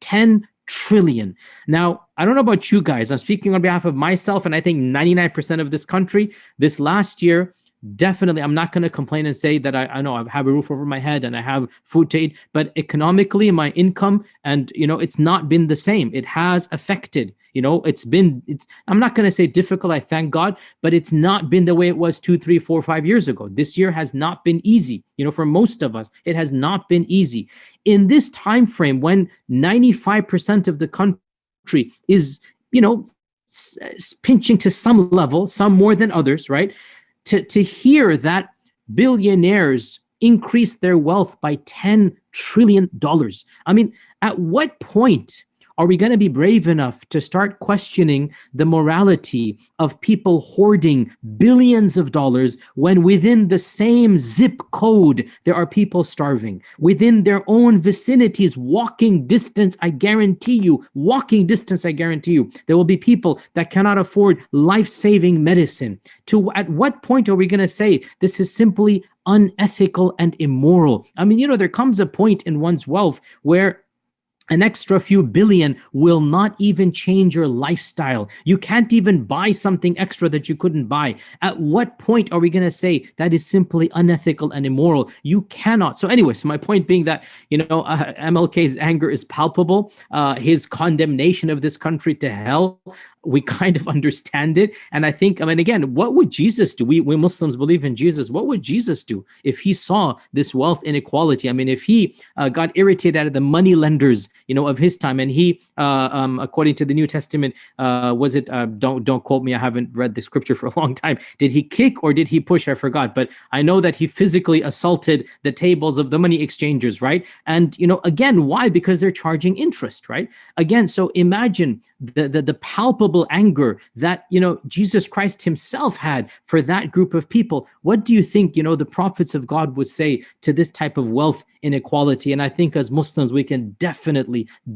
10 trillion. Now, I don't know about you guys. I'm speaking on behalf of myself and I think 99% of this country. This last year, definitely i'm not going to complain and say that I, I know i have a roof over my head and i have food to eat but economically my income and you know it's not been the same. It has affected you know it's been it's i'm not going to say difficult i thank god but it's not been the way it was two three four five years ago. This year has not been easy you know for most of us it has not been easy. In this time frame when 95% of the country is you know pinching to some level some more than others right to, to hear that billionaires increase their wealth by $10 trillion. I mean, at what point are we going to be brave enough to start questioning the morality of people hoarding billions of dollars when within the same zip code there are people starving? Within their own vicinities, walking distance, I guarantee you, walking distance, I guarantee you, there will be people that cannot afford life-saving medicine. To at what point are we going to say this is simply unethical and immoral? I mean, you know, there comes a point in one's wealth where an extra few billion will not even change your lifestyle. You can't even buy something extra that you couldn't buy. At what point are we going to say that is simply unethical and immoral? You cannot. So anyway, so my point being that, you know, uh, MLK's anger is palpable. Uh, his condemnation of this country to hell we kind of (laughs) understand it. And I think, I mean, again, what would Jesus do? We, we Muslims believe in Jesus. What would Jesus do if he saw this wealth inequality? I mean, if he uh, got irritated at the money lenders, you know, of his time, and he, uh, um, according to the New Testament, uh, was it, uh, don't, don't quote me, I haven't read the scripture for a long time. Did he kick or did he push? I forgot, but I know that he physically assaulted the tables of the money exchangers, right? And, you know, again, why? Because they're charging interest, right? Again, so imagine the, the, the palpable anger that, you know, Jesus Christ himself had for that group of people. What do you think, you know, the prophets of God would say to this type of wealth inequality? And I think as Muslims, we can definitely,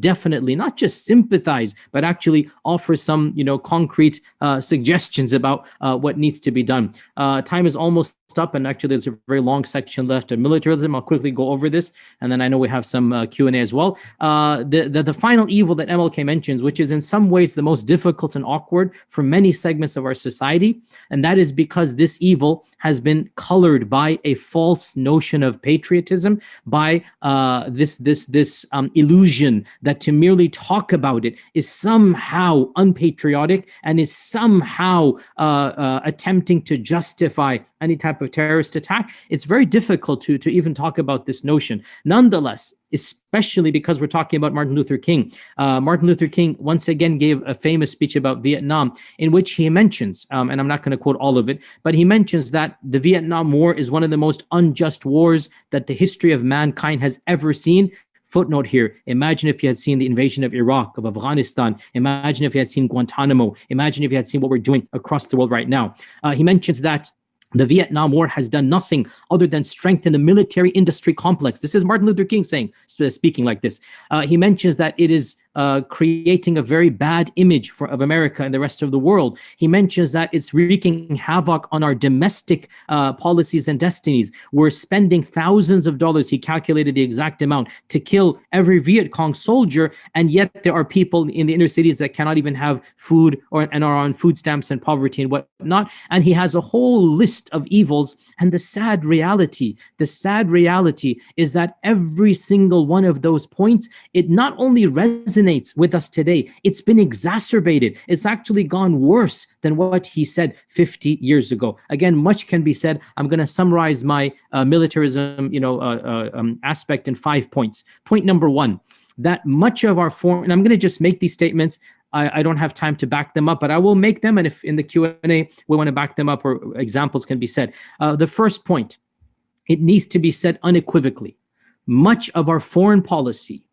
definitely not just sympathize, but actually offer some, you know, concrete uh, suggestions about uh, what needs to be done. Uh, time is almost up and actually there's a very long section left of militarism. I'll quickly go over this and then I know we have some uh, Q&A as well. Uh, the, the, the final evil that MLK mentions, which is in some ways the most difficult and awkward for many segments of our society, and that is because this evil has been colored by a false notion of patriotism, by uh, this, this, this um, illusion that to merely talk about it is somehow unpatriotic and is somehow uh, uh, attempting to justify any type of terrorist attack, it's very difficult to, to even talk about this notion. Nonetheless, especially because we're talking about Martin Luther King. Uh, Martin Luther King once again gave a famous speech about Vietnam in which he mentions, um, and I'm not going to quote all of it, but he mentions that the Vietnam War is one of the most unjust wars that the history of mankind has ever seen. Footnote here, imagine if you had seen the invasion of Iraq, of Afghanistan. Imagine if you had seen Guantanamo. Imagine if you had seen what we're doing across the world right now. Uh, he mentions that the Vietnam War has done nothing other than strengthen the military industry complex. This is Martin Luther King saying, speaking like this. Uh, he mentions that it is uh, creating a very bad image for, of America and the rest of the world. He mentions that it's wreaking havoc on our domestic uh, policies and destinies. We're spending thousands of dollars, he calculated the exact amount, to kill every Viet Cong soldier, and yet there are people in the inner cities that cannot even have food or and are on food stamps and poverty and whatnot. And he has a whole list of evils. And the sad reality, the sad reality is that every single one of those points, it not only resonates resonates with us today. It's been exacerbated. It's actually gone worse than what he said 50 years ago. Again, much can be said. I'm going to summarize my uh, militarism, you know, uh, uh, um, aspect in five points. Point number one, that much of our foreign, and I'm going to just make these statements. I, I, don't have time to back them up, but I will make them. And if in the Q&A we want to back them up or examples can be said. Uh, the first point, it needs to be said unequivocally. Much of our foreign policy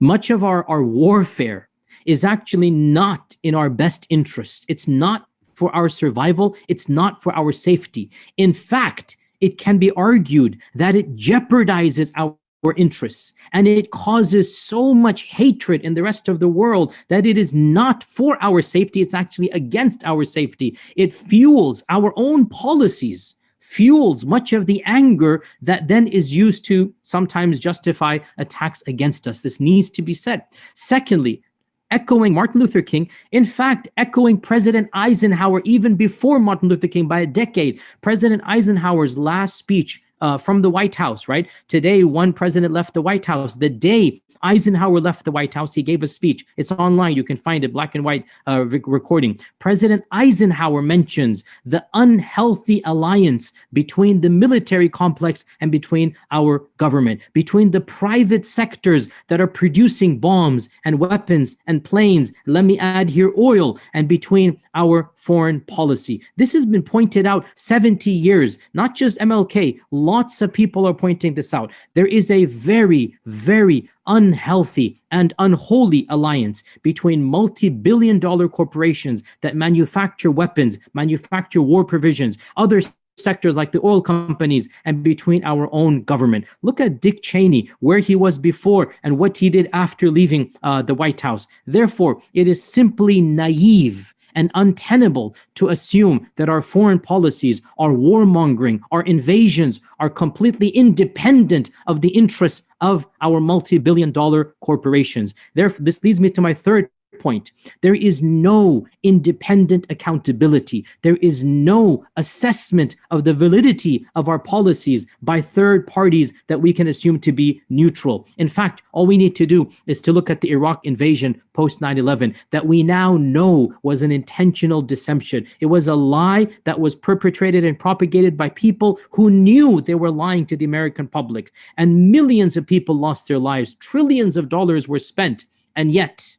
much of our, our warfare is actually not in our best interests. It's not for our survival. It's not for our safety. In fact, it can be argued that it jeopardizes our interests and it causes so much hatred in the rest of the world that it is not for our safety it's actually against our safety it fuels our own policies fuels much of the anger that then is used to sometimes justify attacks against us. This needs to be said. Secondly, echoing Martin Luther King, in fact, echoing President Eisenhower even before Martin Luther King by a decade. President Eisenhower's last speech uh, from the White House, right? Today, one president left the White House. The day Eisenhower left the White House, he gave a speech. It's online. You can find it, black and white uh, recording. President Eisenhower mentions the unhealthy alliance between the military complex and between our government, between the private sectors that are producing bombs and weapons and planes. Let me add here oil and between our foreign policy. This has been pointed out 70 years, not just MLK, Lots of people are pointing this out. There is a very, very unhealthy and unholy alliance between multi-billion dollar corporations that manufacture weapons, manufacture war provisions, other sectors like the oil companies and between our own government. Look at Dick Cheney, where he was before and what he did after leaving uh, the White House. Therefore, it is simply naive and untenable to assume that our foreign policies, our warmongering, our invasions are completely independent of the interests of our multi-billion dollar corporations. Therefore, this leads me to my third point. There is no independent accountability. There is no assessment of the validity of our policies by third parties that we can assume to be neutral. In fact, all we need to do is to look at the Iraq invasion post 9-11 that we now know was an intentional deception. It was a lie that was perpetrated and propagated by people who knew they were lying to the American public. And millions of people lost their lives. Trillions of dollars were spent. And yet,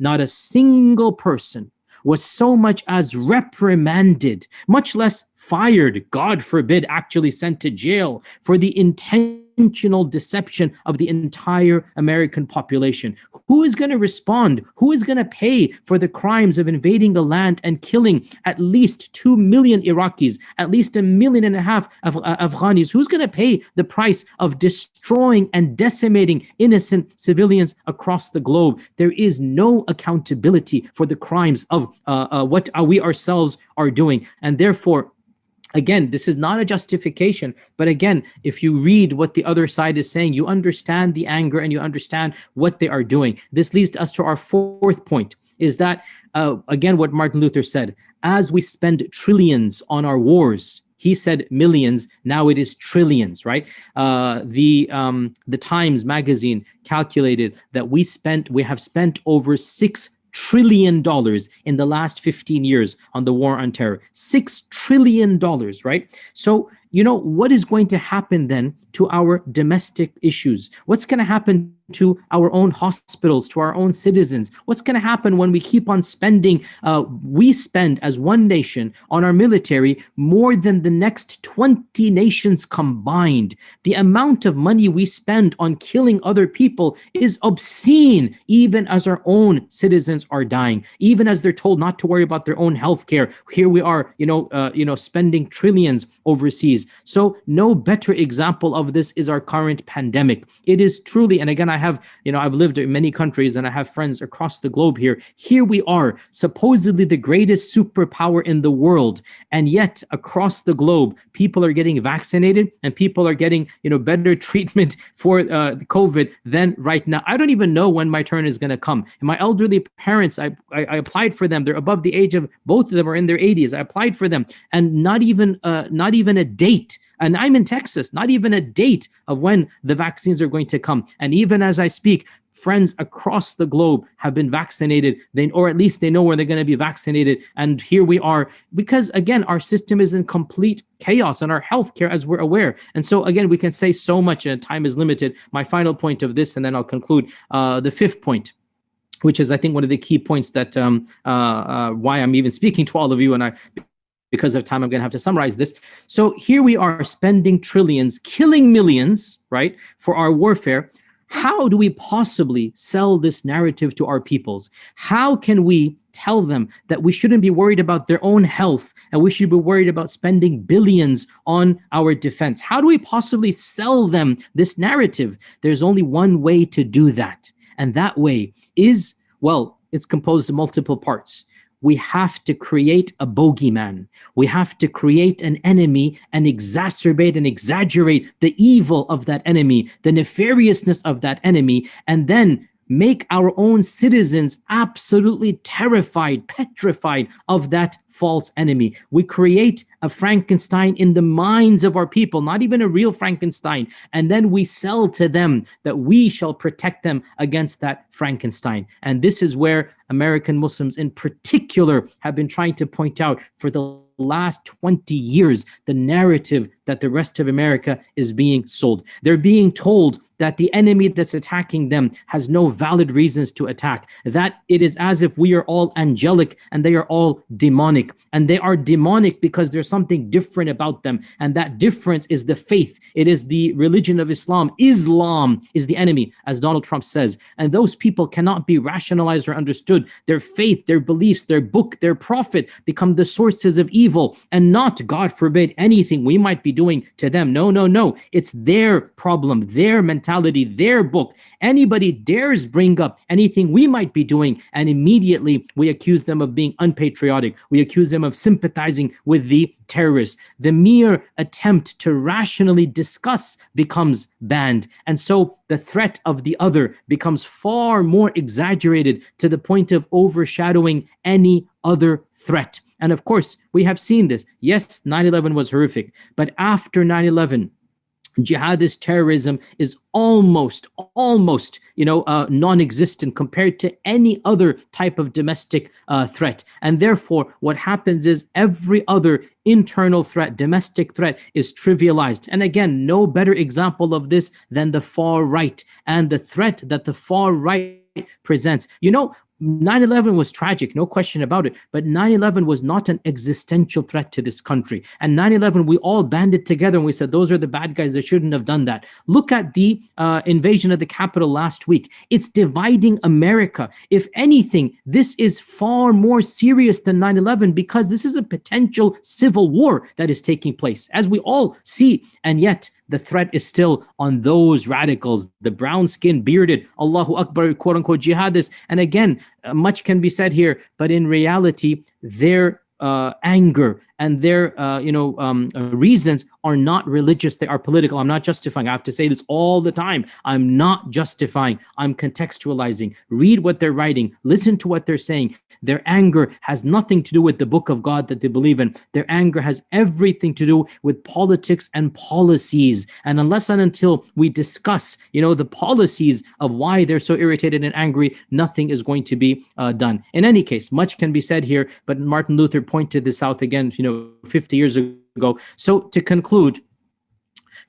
not a single person was so much as reprimanded, much less fired, God forbid, actually sent to jail for the intentional deception of the entire American population. Who is going to respond? Who is going to pay for the crimes of invading the land and killing at least 2 million Iraqis, at least a million and a half of uh, Afghanis? Who's going to pay the price of destroying and decimating innocent civilians across the globe? There is no accountability for the crimes of uh, uh, what we ourselves are doing. And therefore, Again, this is not a justification, but again, if you read what the other side is saying, you understand the anger and you understand what they are doing. This leads us to our fourth point, is that, uh, again, what Martin Luther said, as we spend trillions on our wars, he said millions, now it is trillions, right? Uh, the, um, the Times magazine calculated that we spent, we have spent over six trillion dollars in the last 15 years on the war on terror. Six trillion dollars right? So you know what is going to happen then to our domestic issues what's going to happen to our own hospitals, to our own citizens? What's going to happen when we keep on spending, uh, we spend as one nation on our military more than the next 20 nations combined. The amount of money we spend on killing other people is obscene, even as our own citizens are dying, even as they're told not to worry about their own health care. Here we are, you know, uh, you know, spending trillions overseas. So no better example of this is our current pandemic. It is truly, and again, I have, you know, I've lived in many countries and I have friends across the globe here. Here we are, supposedly the greatest superpower in the world. And yet across the globe, people are getting vaccinated and people are getting, you know, better (laughs) treatment for uh, COVID than right now. I don't even know when my turn is going to come. And my elderly parents, I, I, I, applied for them. They're above the age of, both of them are in their 80s. I applied for them and not even, uh, not even a date and I'm in Texas, not even a date of when the vaccines are going to come. And even as I speak, friends across the globe have been vaccinated, they, or at least they know where they're going to be vaccinated. And here we are, because again, our system is in complete chaos and our healthcare as we're aware. And so again, we can say so much and time is limited. My final point of this, and then I'll conclude uh, the fifth point which is I think one of the key points that um, uh, uh, why I'm even speaking to all of you and I because of time, I'm going to have to summarize this. So here we are spending trillions, killing millions, right, for our warfare. How do we possibly sell this narrative to our peoples? How can we tell them that we shouldn't be worried about their own health and we should be worried about spending billions on our defense? How do we possibly sell them this narrative? There's only one way to do that. And that way is, well, it's composed of multiple parts we have to create a bogeyman. We have to create an enemy and exacerbate and exaggerate the evil of that enemy, the nefariousness of that enemy, and then make our own citizens absolutely terrified, petrified of that false enemy. We create a Frankenstein in the minds of our people, not even a real Frankenstein. And then we sell to them that we shall protect them against that Frankenstein. And this is where American Muslims in particular have been trying to point out for the last 20 years the narrative that the rest of America is being sold. They're being told that the enemy that's attacking them has no valid reasons to attack, that it is as if we are all angelic and they are all demonic. And they are demonic because there's something different about them. And that difference is the faith. It is the religion of Islam. Islam is the enemy, as Donald Trump says. And those people cannot be rationalized or understood. Their faith, their beliefs, their book, their prophet become the sources of evil and not, God forbid, anything we might be doing to them. No, no, no. It's their problem, their mentality, their book. Anybody dares bring up anything we might be doing, and immediately we accuse them of being unpatriotic. We accuse them of sympathizing with the terrorists. The mere attempt to rationally discuss becomes banned. And so the threat of the other becomes far more exaggerated to the point of overshadowing any other threat. And of course, we have seen this. Yes, 9-11 was horrific, but after 9-11, jihadist terrorism is almost almost you know uh, non-existent compared to any other type of domestic uh, threat. And therefore what happens is every other internal threat domestic threat is trivialized. And again no better example of this than the far right. And the threat that the far right presents you know 9-11 was tragic, no question about it, but 9-11 was not an existential threat to this country. And 9-11, we all banded together and we said, those are the bad guys that shouldn't have done that. Look at the uh, invasion of the Capitol last week. It's dividing America. If anything, this is far more serious than 9-11 because this is a potential civil war that is taking place, as we all see. And yet, the threat is still on those radicals, the brown skin, bearded, Allahu Akbar, quote unquote, jihadists. And again, uh, much can be said here, but in reality, their uh, anger and their uh, you know um, uh, reasons are not religious they are political. I'm not justifying. I have to say this all the time. I'm not justifying. I'm contextualizing. Read what they're writing. Listen to what they're saying. Their anger has nothing to do with the book of god that they believe in. Their anger has everything to do with politics and policies. And unless and until we discuss you know the policies of why they're so irritated and angry nothing is going to be uh, done. In any case much can be said here but martin luther pointed this out again you know 50 years ago. So to conclude,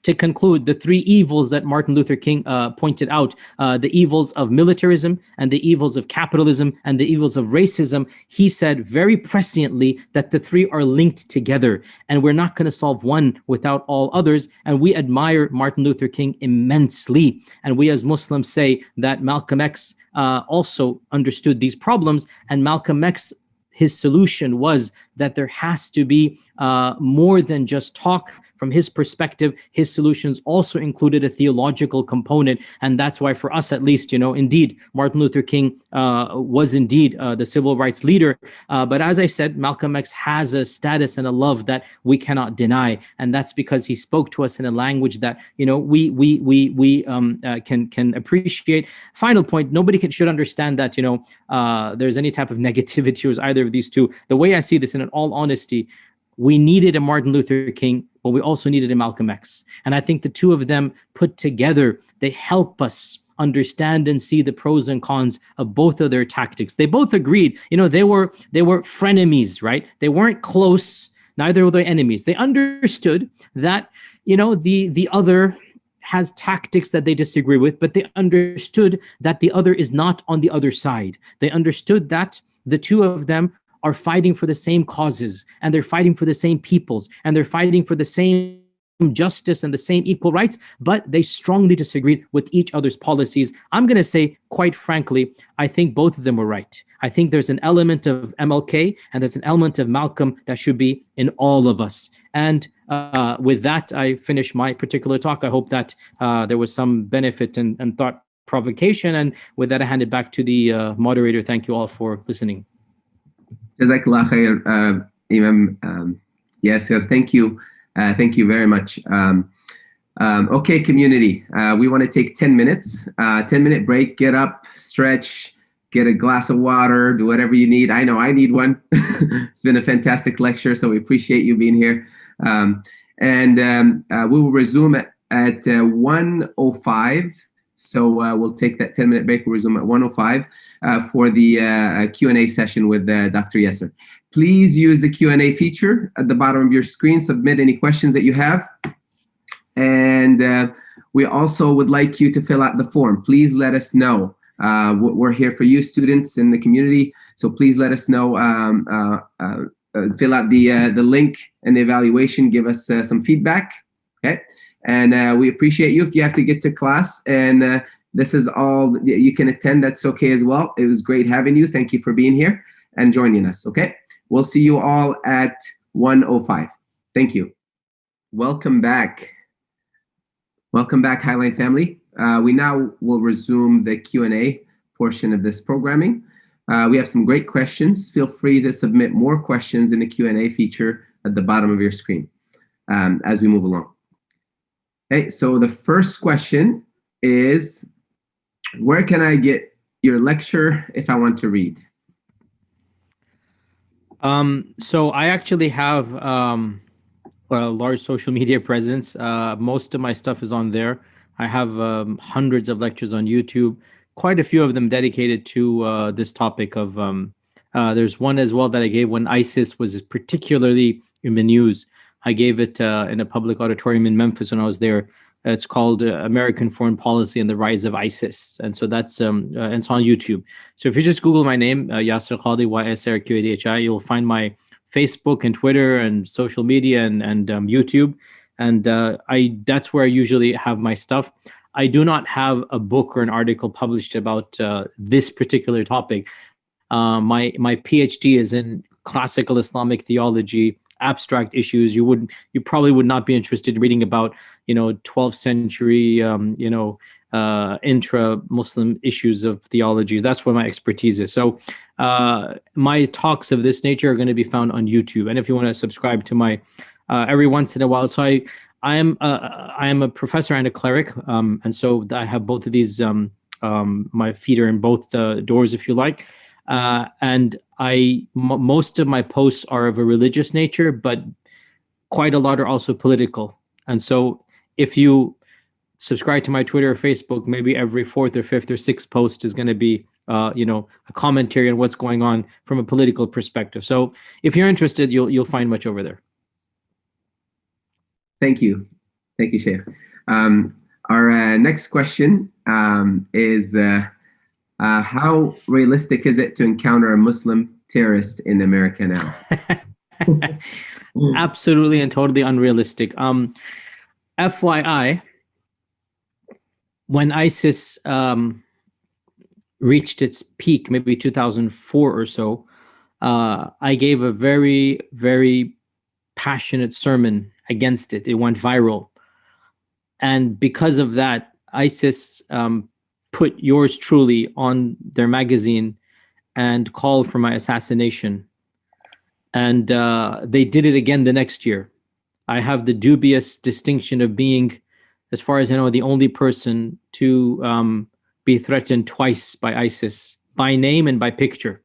to conclude the three evils that Martin Luther King uh, pointed out, uh, the evils of militarism and the evils of capitalism and the evils of racism, he said very presciently that the three are linked together and we're not going to solve one without all others. And we admire Martin Luther King immensely. And we as Muslims say that Malcolm X uh, also understood these problems and Malcolm X his solution was that there has to be uh, more than just talk from his perspective, his solutions also included a theological component. And that's why for us, at least, you know, indeed, Martin Luther King uh, was indeed uh, the civil rights leader. Uh, but as I said, Malcolm X has a status and a love that we cannot deny. And that's because he spoke to us in a language that, you know, we we we we um, uh, can can appreciate. Final point, nobody can, should understand that, you know, uh, there's any type of negativity towards either of these two. The way I see this in all honesty, we needed a Martin Luther King, but we also needed a Malcolm X. And I think the two of them put together, they help us understand and see the pros and cons of both of their tactics. They both agreed, you know, they were they were frenemies, right? They weren't close, neither were they enemies. They understood that, you know, the the other has tactics that they disagree with, but they understood that the other is not on the other side. They understood that the two of them are fighting for the same causes and they're fighting for the same peoples and they're fighting for the same justice and the same equal rights, but they strongly disagreed with each other's policies. I'm going to say, quite frankly, I think both of them were right. I think there's an element of MLK and there's an element of Malcolm that should be in all of us. And uh, with that, I finish my particular talk. I hope that uh, there was some benefit and, and, thought provocation. And with that, I hand it back to the uh, moderator. Thank you all for listening. Jazakallah khair, uh, Imam um, Yasir. Thank you. Uh, thank you very much. Um, Um, okay, community, uh, we want to take 10 minutes, uh, 10 minute break, get up, stretch, get a glass of water, do whatever you need. I know I need one. (laughs) it's been a fantastic lecture, so we appreciate you being here. Um, and um, uh, we will resume at, at uh, 1.05. So uh, we'll take that 10 minute break, we'll resume at 1.05 uh, for the uh, Q&A session with uh, Dr. Yasir. Please use the Q&A feature at the bottom of your screen, submit any questions that you have. And we also would like you to fill out the form. Please let us know uh, we're here for you students in the community, so please let us know. Um, uh, uh, uh fill out the uh, the link and the evaluation. Give us uh, some feedback, okay? And we appreciate you. If you have to get to class and this is all you can attend, that's okay as well. It was great having you. Thank you for being here and joining us, okay? We'll see you all at 105. Thank you. Welcome back. Welcome back, Highline family. Uh, we now will resume the Q&A portion of this programming. Uh, we have some great questions. Feel free to submit more questions in the Q&A feature at the bottom of your screen um, as we move along. Okay, so the first question is, where can I get your lecture if I want to read? Um, so I actually have um, a large social media (laughs) presence. Uh, most of my stuff is on there. I have um, hundreds of lectures on YouTube, quite a few of them dedicated to uh, this topic of, um, uh, there's one as well that I gave when ISIS was particularly in the news. I gave it uh, in a public auditorium in Memphis when I was there. It's called uh, American Foreign Policy and the Rise of ISIS. And so that's, um, uh, it's on YouTube. So if you just Google my name, uh, Yasir Qadhi, Y-S-R-Q-A-D-H-I, you'll find my Facebook and Twitter and social media and, and um, YouTube and uh, I that's where I usually have my stuff. I do not have a book or an article published about uh, this particular topic. Uh, my my PhD is in classical Islamic theology, abstract issues. You would you probably would not be interested in reading about you know 12th century um, you know uh, intra-Muslim issues of theology. That's where my expertise is. So uh, my talks of this nature are going to be found on YouTube. And if you want to subscribe to my uh, every once in a while. So I, I am a, I am a professor and a cleric, um, and so I have both of these. Um, um, my feet are in both the doors, if you like. Uh, and I most of my posts are of a religious nature, but quite a lot are also political. And so if you subscribe to my Twitter or Facebook, maybe every fourth or fifth or sixth post is going to be, uh, you know, a commentary on what's going on from a political perspective. So if you're interested, you'll you'll find much over there. Thank you. Thank you, Sheikh. Um, our uh, next question um, is, uh, uh, how realistic is it to encounter a Muslim terrorist in America now? (laughs) Absolutely and totally unrealistic. Um, FYI, when ISIS um, reached its peak, maybe 2004 or so, uh, I gave a very, very passionate sermon against it. It went viral. And because of that, ISIS um, put yours truly on their magazine and called for my assassination. And uh, they did it again the next year. I have the dubious distinction of being, as far as I know, the only person to um, be threatened twice by ISIS, by name and by picture.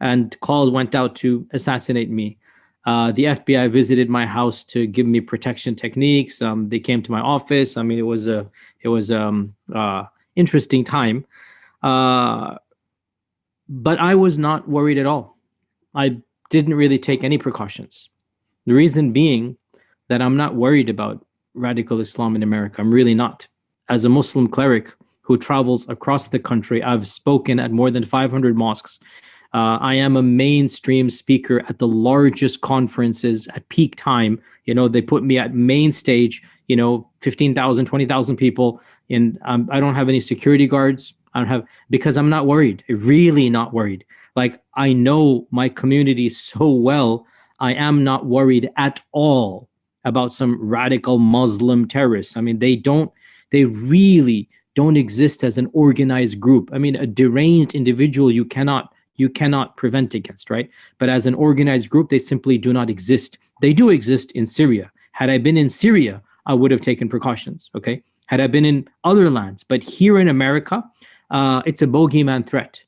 And calls went out to assassinate me. Uh, the FBI visited my house to give me protection techniques. Um, they came to my office. I mean, it was a it was um uh, interesting time, uh, but I was not worried at all. I didn't really take any precautions. The reason being that I'm not worried about radical Islam in America. I'm really not. As a Muslim cleric who travels across the country, I've spoken at more than 500 mosques uh, I am a mainstream speaker at the largest conferences at peak time. You know, they put me at main stage, you know, 15,000, 20,000 people. And um, I don't have any security guards. I don't have, because I'm not worried, really not worried. Like I know my community so well. I am not worried at all about some radical Muslim terrorists. I mean, they don't, they really don't exist as an organized group. I mean, a deranged individual you cannot you cannot prevent against, right? But as an organized group, they simply do not exist. They do exist in Syria. Had I been in Syria, I would have taken precautions, okay? Had I been in other lands, but here in America, uh, it's a bogeyman threat.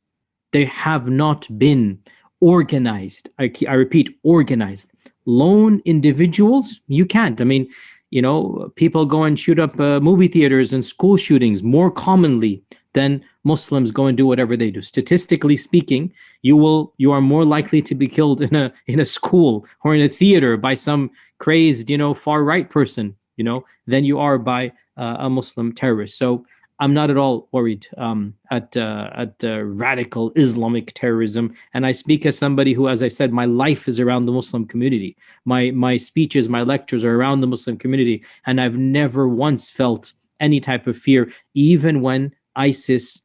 They have not been organized. I, I repeat, organized. Lone individuals, you can't. I mean, you know, people go and shoot up uh, movie theaters and school shootings more commonly than Muslims go and do whatever they do. Statistically speaking, you will you are more likely to be killed in a in a school or in a theater by some crazed, you know, far right person, you know, than you are by uh, a Muslim terrorist. So I'm not at all worried um, at uh, at uh, radical Islamic terrorism, and I speak as somebody who, as I said, my life is around the Muslim community. My my speeches, my lectures are around the Muslim community, and I've never once felt any type of fear, even when ISIS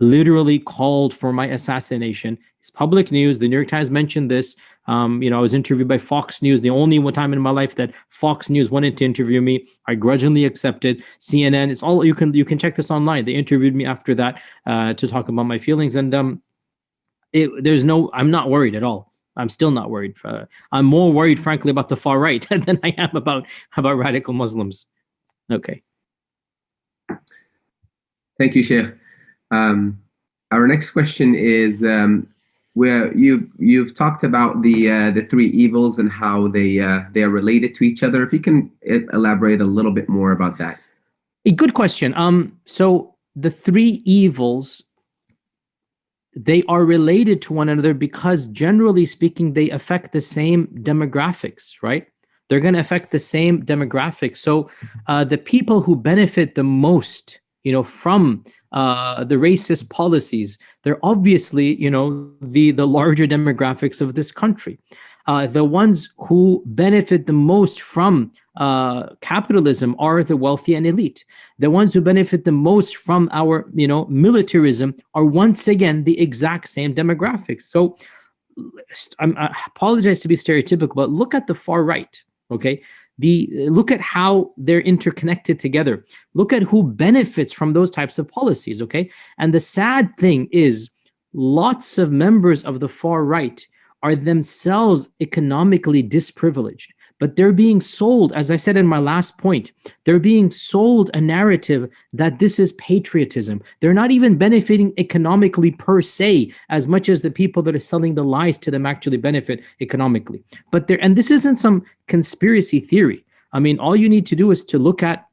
literally called for my assassination. It's public news. The New York Times mentioned this. Um, you know, I was interviewed by Fox News. The only one time in my life that Fox News wanted to interview me, I grudgingly accepted. CNN, it's all you can you can check this online. They interviewed me after that uh, to talk about my feelings, and um, it, there's no, I'm not worried at all. I'm still not worried. Uh, I'm more worried, frankly, about the far right (laughs) than I am about about radical Muslims. Okay. Thank you, Sheikh. Um, our next question is um, where you you've talked about the uh, the three evils and how they uh, they are related to each other. If you can elaborate a little bit more about that. A good question. Um, so the three evils they are related to one another because generally speaking, they affect the same demographics, right? They're going to affect the same demographics. So uh, the people who benefit the most, you know, from uh, the racist policies, they're obviously, you know, the, the larger demographics of this country. Uh, the ones who benefit the most from uh, capitalism are the wealthy and elite. The ones who benefit the most from our, you know, militarism are once again the exact same demographics. So I'm, I apologize to be stereotypical, but look at the far right, okay? The look at how they're interconnected together. Look at who benefits from those types of policies okay? And the sad thing is lots of members of the far right are themselves economically disprivileged but they're being sold, as I said in my last point, they're being sold a narrative that this is patriotism. They're not even benefiting economically per se, as much as the people that are selling the lies to them actually benefit economically. But there, and this isn't some conspiracy theory. I mean, all you need to do is to look at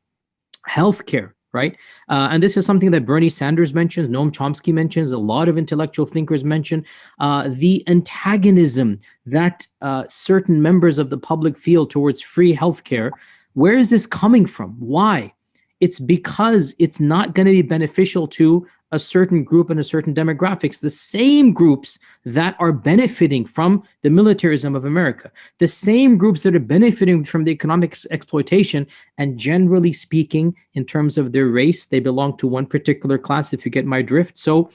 healthcare right? Uh, and this is something that Bernie Sanders mentions, Noam Chomsky mentions, a lot of intellectual thinkers mention, uh, the antagonism that uh, certain members of the public feel towards free healthcare. Where is this coming from? Why? It's because it's not going to be beneficial to a certain group and a certain demographics, the same groups that are benefiting from the militarism of America, the same groups that are benefiting from the economic exploitation, and generally speaking, in terms of their race, they belong to one particular class, if you get my drift. So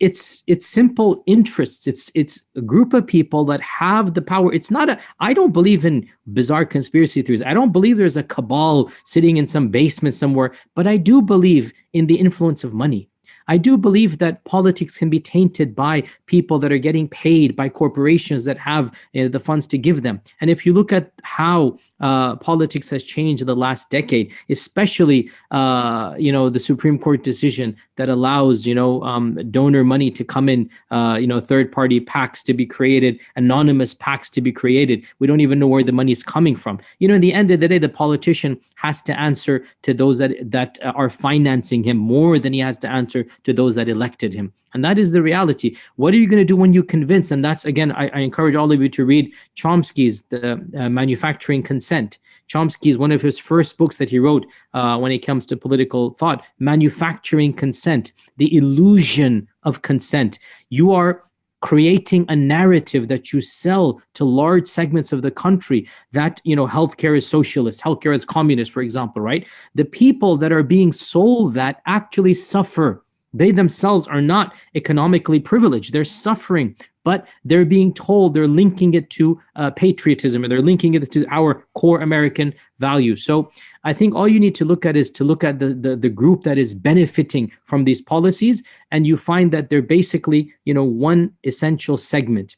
it's it's simple interests. It's it's a group of people that have the power. It's not a i don't believe in bizarre conspiracy theories. I don't believe there's a cabal sitting in some basement somewhere but i do believe in the influence of money I do believe that politics can be tainted by people that are getting paid by corporations that have uh, the funds to give them. And if you look at how uh, politics has changed in the last decade, especially uh, you know the Supreme Court decision that allows you know um, donor money to come in, uh, you know third-party PACs to be created, anonymous PACs to be created. We don't even know where the money is coming from. You know, in the end of the day, the politician has to answer to those that that are financing him more than he has to answer to those that elected him. And that is the reality. What are you going to do when you convince? And that's, again, I, I encourage all of you to read Chomsky's The uh, Manufacturing Consent. Chomsky is one of his first books that he wrote uh, when it comes to political thought, Manufacturing Consent, the illusion of consent. You are creating a narrative that you sell to large segments of the country that you know healthcare is socialist healthcare is communist for example right the people that are being sold that actually suffer they themselves are not economically privileged. They're suffering, but they're being told they're linking it to uh, patriotism or they're linking it to our core American values. So I think all you need to look at is to look at the, the, the group that is benefiting from these policies. And you find that they're basically, you know, one essential segment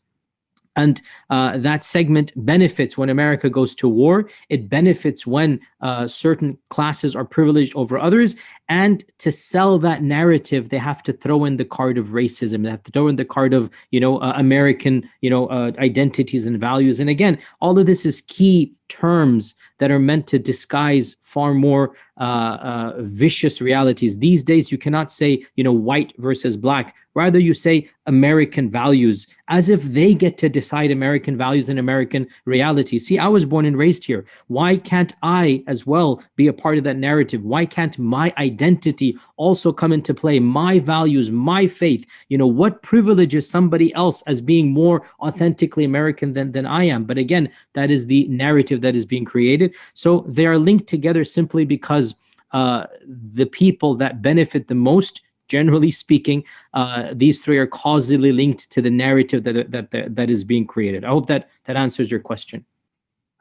and uh, that segment benefits when America goes to war. It benefits when uh, certain classes are privileged over others. And to sell that narrative, they have to throw in the card of racism. They have to throw in the card of, you know, uh, American, you know, uh, identities and values. And again, all of this is key terms that are meant to disguise far more uh, uh, vicious realities. These days, you cannot say, you know, white versus black. Rather, you say American values as if they get to decide American values and American reality. See, I was born and raised here. Why can't I as well be a part of that narrative? Why can't my identity also come into play? My values, my faith, you know, what privileges somebody else as being more authentically American than, than I am? But again, that is the narrative that is being created. So they are linked together simply because uh, the people that benefit the most generally speaking, uh, these three are causally linked to the narrative that, that, that, that is being created. I hope that that answers your question.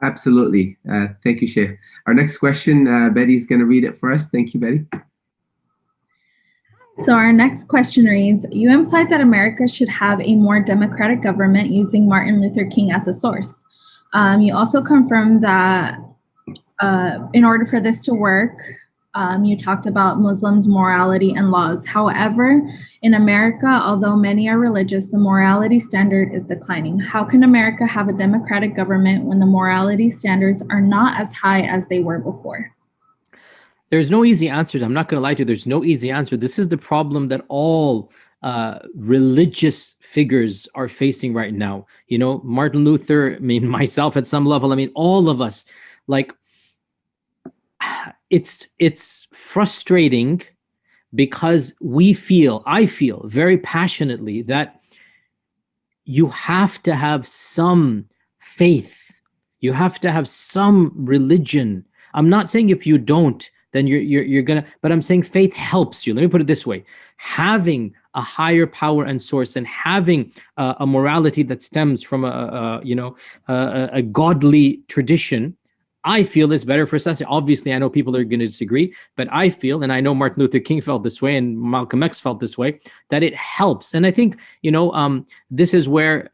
Absolutely. Uh, thank you, Sheikh. Our next question, uh, Betty's going to read it for us. Thank you, Betty. So our next question reads, you implied that America should have a more democratic government using Martin Luther King as a source. Um, you also confirmed that uh, in order for this to work, um, you talked about Muslims' morality and laws. However, in America, although many are religious, the morality standard is declining. How can America have a democratic government when the morality standards are not as high as they were before? There's no easy answer. I'm not going to lie to you. There's no easy answer. This is the problem that all uh, religious figures are facing right now. You know, Martin Luther, I mean, (laughs) myself at some level, I mean, all of us, like, (sighs) it's it's frustrating because we feel i feel very passionately that you have to have some faith. You have to have some religion. I'm not saying if you don't then you're you're, you're gonna but i'm saying faith helps you. Let me put it this way. Having a higher power and source and having uh, a morality that stems from a, a you know a, a godly tradition I feel is better for society. Obviously, I know people are going to disagree, but I feel, and I know Martin Luther King felt this way, and Malcolm X felt this way, that it helps. And I think, you know, um, this is where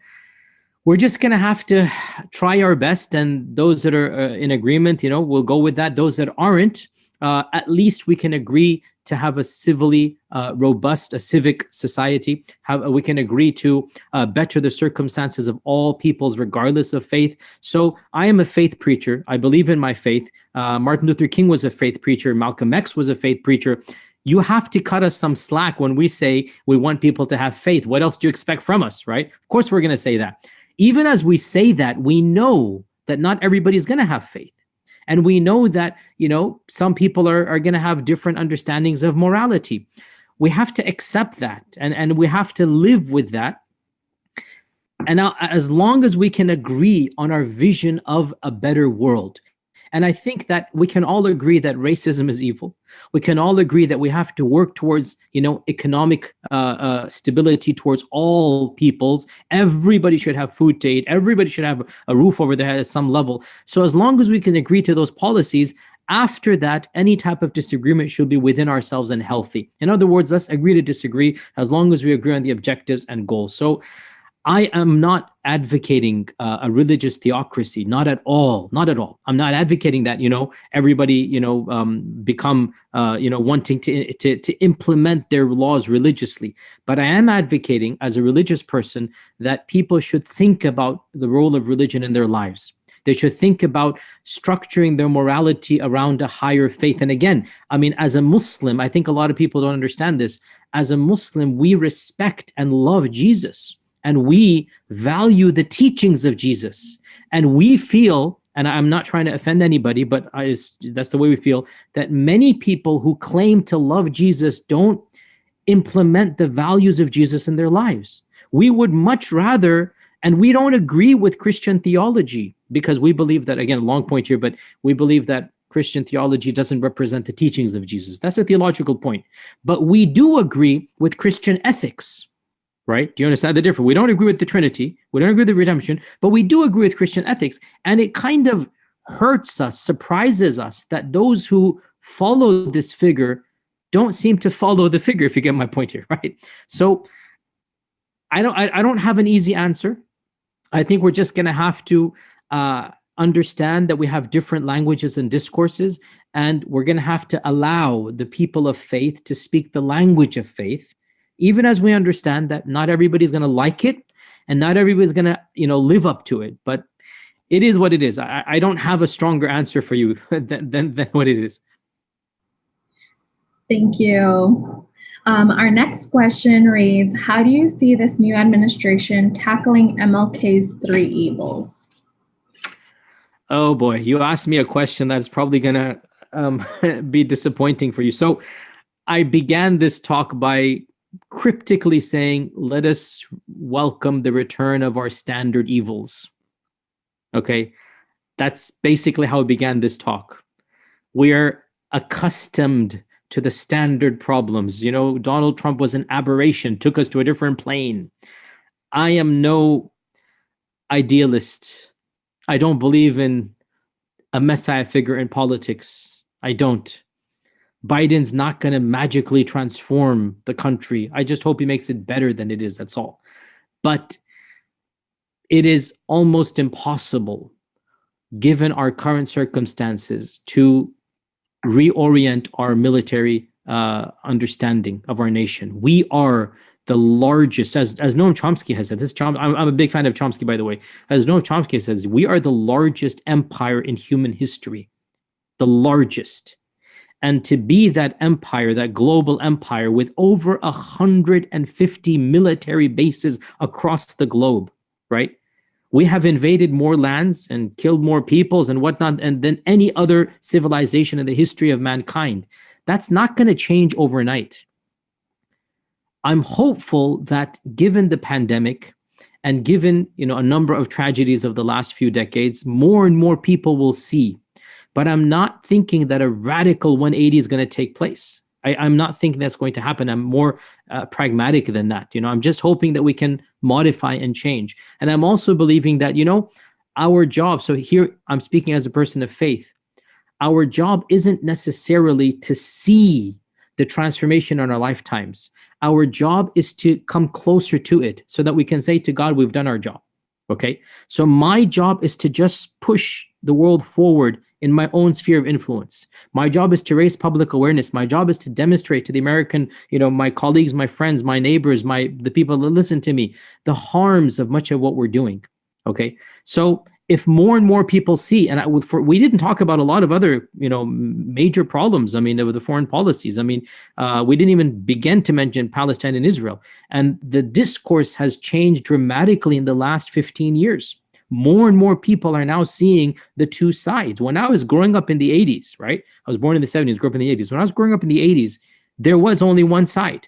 we're just going to have to try our best. And those that are uh, in agreement, you know, we'll go with that. Those that aren't, uh, at least we can agree to have a civilly uh, robust, a civic society. Have, we can agree to uh, better the circumstances of all peoples, regardless of faith. So I am a faith preacher. I believe in my faith. Uh, Martin Luther King was a faith preacher. Malcolm X was a faith preacher. You have to cut us some slack when we say we want people to have faith. What else do you expect from us, right? Of course, we're going to say that. Even as we say that, we know that not everybody's going to have faith. And we know that, you know, some people are, are going to have different understandings of morality. We have to accept that and, and we have to live with that. And now, as long as we can agree on our vision of a better world, and I think that we can all agree that racism is evil. We can all agree that we have to work towards, you know, economic uh, uh, stability towards all peoples. Everybody should have food to eat. Everybody should have a roof over their head at some level. So as long as we can agree to those policies, after that, any type of disagreement should be within ourselves and healthy. In other words, let's agree to disagree as long as we agree on the objectives and goals. So I am not advocating uh, a religious theocracy, not at all, not at all. I'm not advocating that, you know, everybody, you know, um, become, uh, you know, wanting to, to, to implement their laws religiously. But I am advocating as a religious person that people should think about the role of religion in their lives. They should think about structuring their morality around a higher faith. And again, I mean, as a Muslim, I think a lot of people don't understand this. As a Muslim, we respect and love Jesus and we value the teachings of Jesus and we feel and I'm not trying to offend anybody, but I, that's the way we feel, that many people who claim to love Jesus don't implement the values of Jesus in their lives. We would much rather, and we don't agree with Christian theology because we believe that, again, long point here, but we believe that Christian theology doesn't represent the teachings of Jesus. That's a theological point. But we do agree with Christian ethics right? Do you understand the difference? We don't agree with the Trinity, we don't agree with the redemption, but we do agree with Christian ethics. And it kind of hurts us, surprises us that those who follow this figure don't seem to follow the figure, if you get my point here, (laughs) right? So I don't I, I don't have an easy answer. I think we're just going to have to uh, understand that we have different languages and discourses, and we're going to have to allow the people of faith to speak the language of faith, even as we understand that not everybody's going to like it and not everybody's going to, you know, live up to it. But it is what it is. I, I don't have a stronger answer for you (laughs) than, than, than what it is. Thank you. Um, our next question reads, how do you see this new administration tackling MLK's three evils? Oh boy, you asked me a question that's probably gonna um, (laughs) be disappointing for you. So I began this talk by cryptically saying, let us welcome the return of our standard evils. Okay, that's basically how I began this talk. We are accustomed to the standard problems. You know, Donald Trump was an aberration, took us to a different plane. I am no idealist. I don't believe in a messiah figure in politics. I don't. Biden's not going to magically transform the country. I just hope he makes it better than it is. That's all. But it is almost impossible, given our current circumstances, to reorient our military uh, understanding of our nation. We are the largest, as, as Noam Chomsky has said, this Chom, I'm, I'm a big fan of Chomsky, by the way. As Noam Chomsky says, we are the largest empire in human history, the largest. And to be that empire, that global empire with over 150 military bases across the globe, right? we have invaded more lands and killed more peoples and whatnot and than any other civilization in the history of mankind. That's not going to change overnight. I'm hopeful that given the pandemic and given you know a number of tragedies of the last few decades, more and more people will see. But I'm not thinking that a radical 180 is going to take place. I, am not thinking that's going to happen. I'm more uh, pragmatic than that. You know, I'm just hoping that we can modify and change. And I'm also believing that, you know, our job, so here I'm speaking as a person of faith, our job isn't necessarily to see the transformation in our lifetimes. Our job is to come closer to it so that we can say to God, we've done our job. Okay. So my job is to just push the world forward in my own sphere of influence. My job is to raise public awareness. My job is to demonstrate to the American, you know, my colleagues, my friends, my neighbors, my the people that listen to me, the harms of much of what we're doing. Okay, so if more and more people see, and I, for, we didn't talk about a lot of other, you know, major problems. I mean, of the foreign policies. I mean, uh, we didn't even begin to mention Palestine and Israel, and the discourse has changed dramatically in the last 15 years more and more people are now seeing the two sides. When I was growing up in the 80s, right? I was born in the 70s, grew up in the 80s. When I was growing up in the 80s, there was only one side.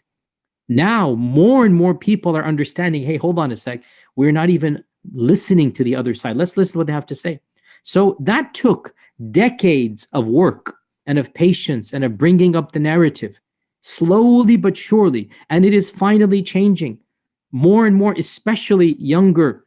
Now, more and more people are understanding, hey, hold on a sec. We're not even listening to the other side. Let's listen to what they have to say. So that took decades of work and of patience and of bringing up the narrative, slowly but surely. And it is finally changing. More and more, especially younger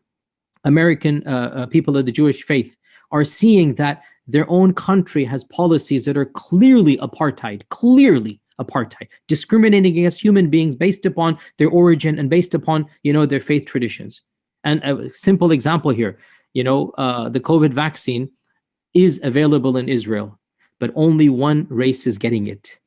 American uh, uh, people of the Jewish faith are seeing that their own country has policies that are clearly apartheid, clearly apartheid, discriminating against human beings based upon their origin and based upon, you know, their faith traditions. And a simple example here, you know, uh, the COVID vaccine is available in Israel, but only one race is getting it.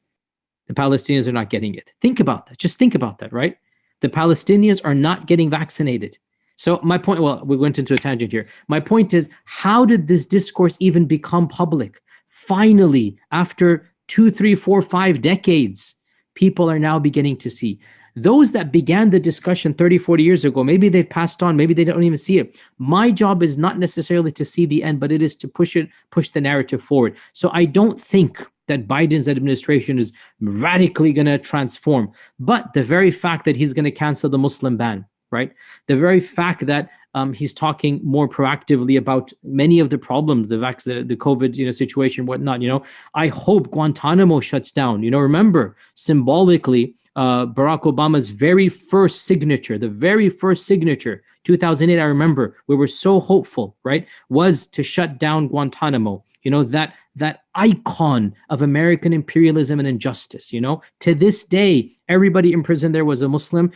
The Palestinians are not getting it. Think about that. Just think about that, right? The Palestinians are not getting vaccinated. So my point, well, we went into a tangent here. My point is, how did this discourse even become public? Finally, after two, three, four, five decades, people are now beginning to see. Those that began the discussion 30, 40 years ago, maybe they've passed on, maybe they don't even see it. My job is not necessarily to see the end, but it is to push it, push the narrative forward. So I don't think that Biden's administration is radically going to transform. But the very fact that he's going to cancel the Muslim ban, right? The very fact that um, he's talking more proactively about many of the problems, the the, the COVID, you know, situation, whatnot. You know, I hope Guantanamo shuts down. You know, remember symbolically uh, Barack Obama's very first signature, the very first signature, 2008, I remember, we were so hopeful, right, was to shut down Guantanamo. You know, that that icon of American imperialism and injustice, you know? To this day, everybody in prison there was a Muslim.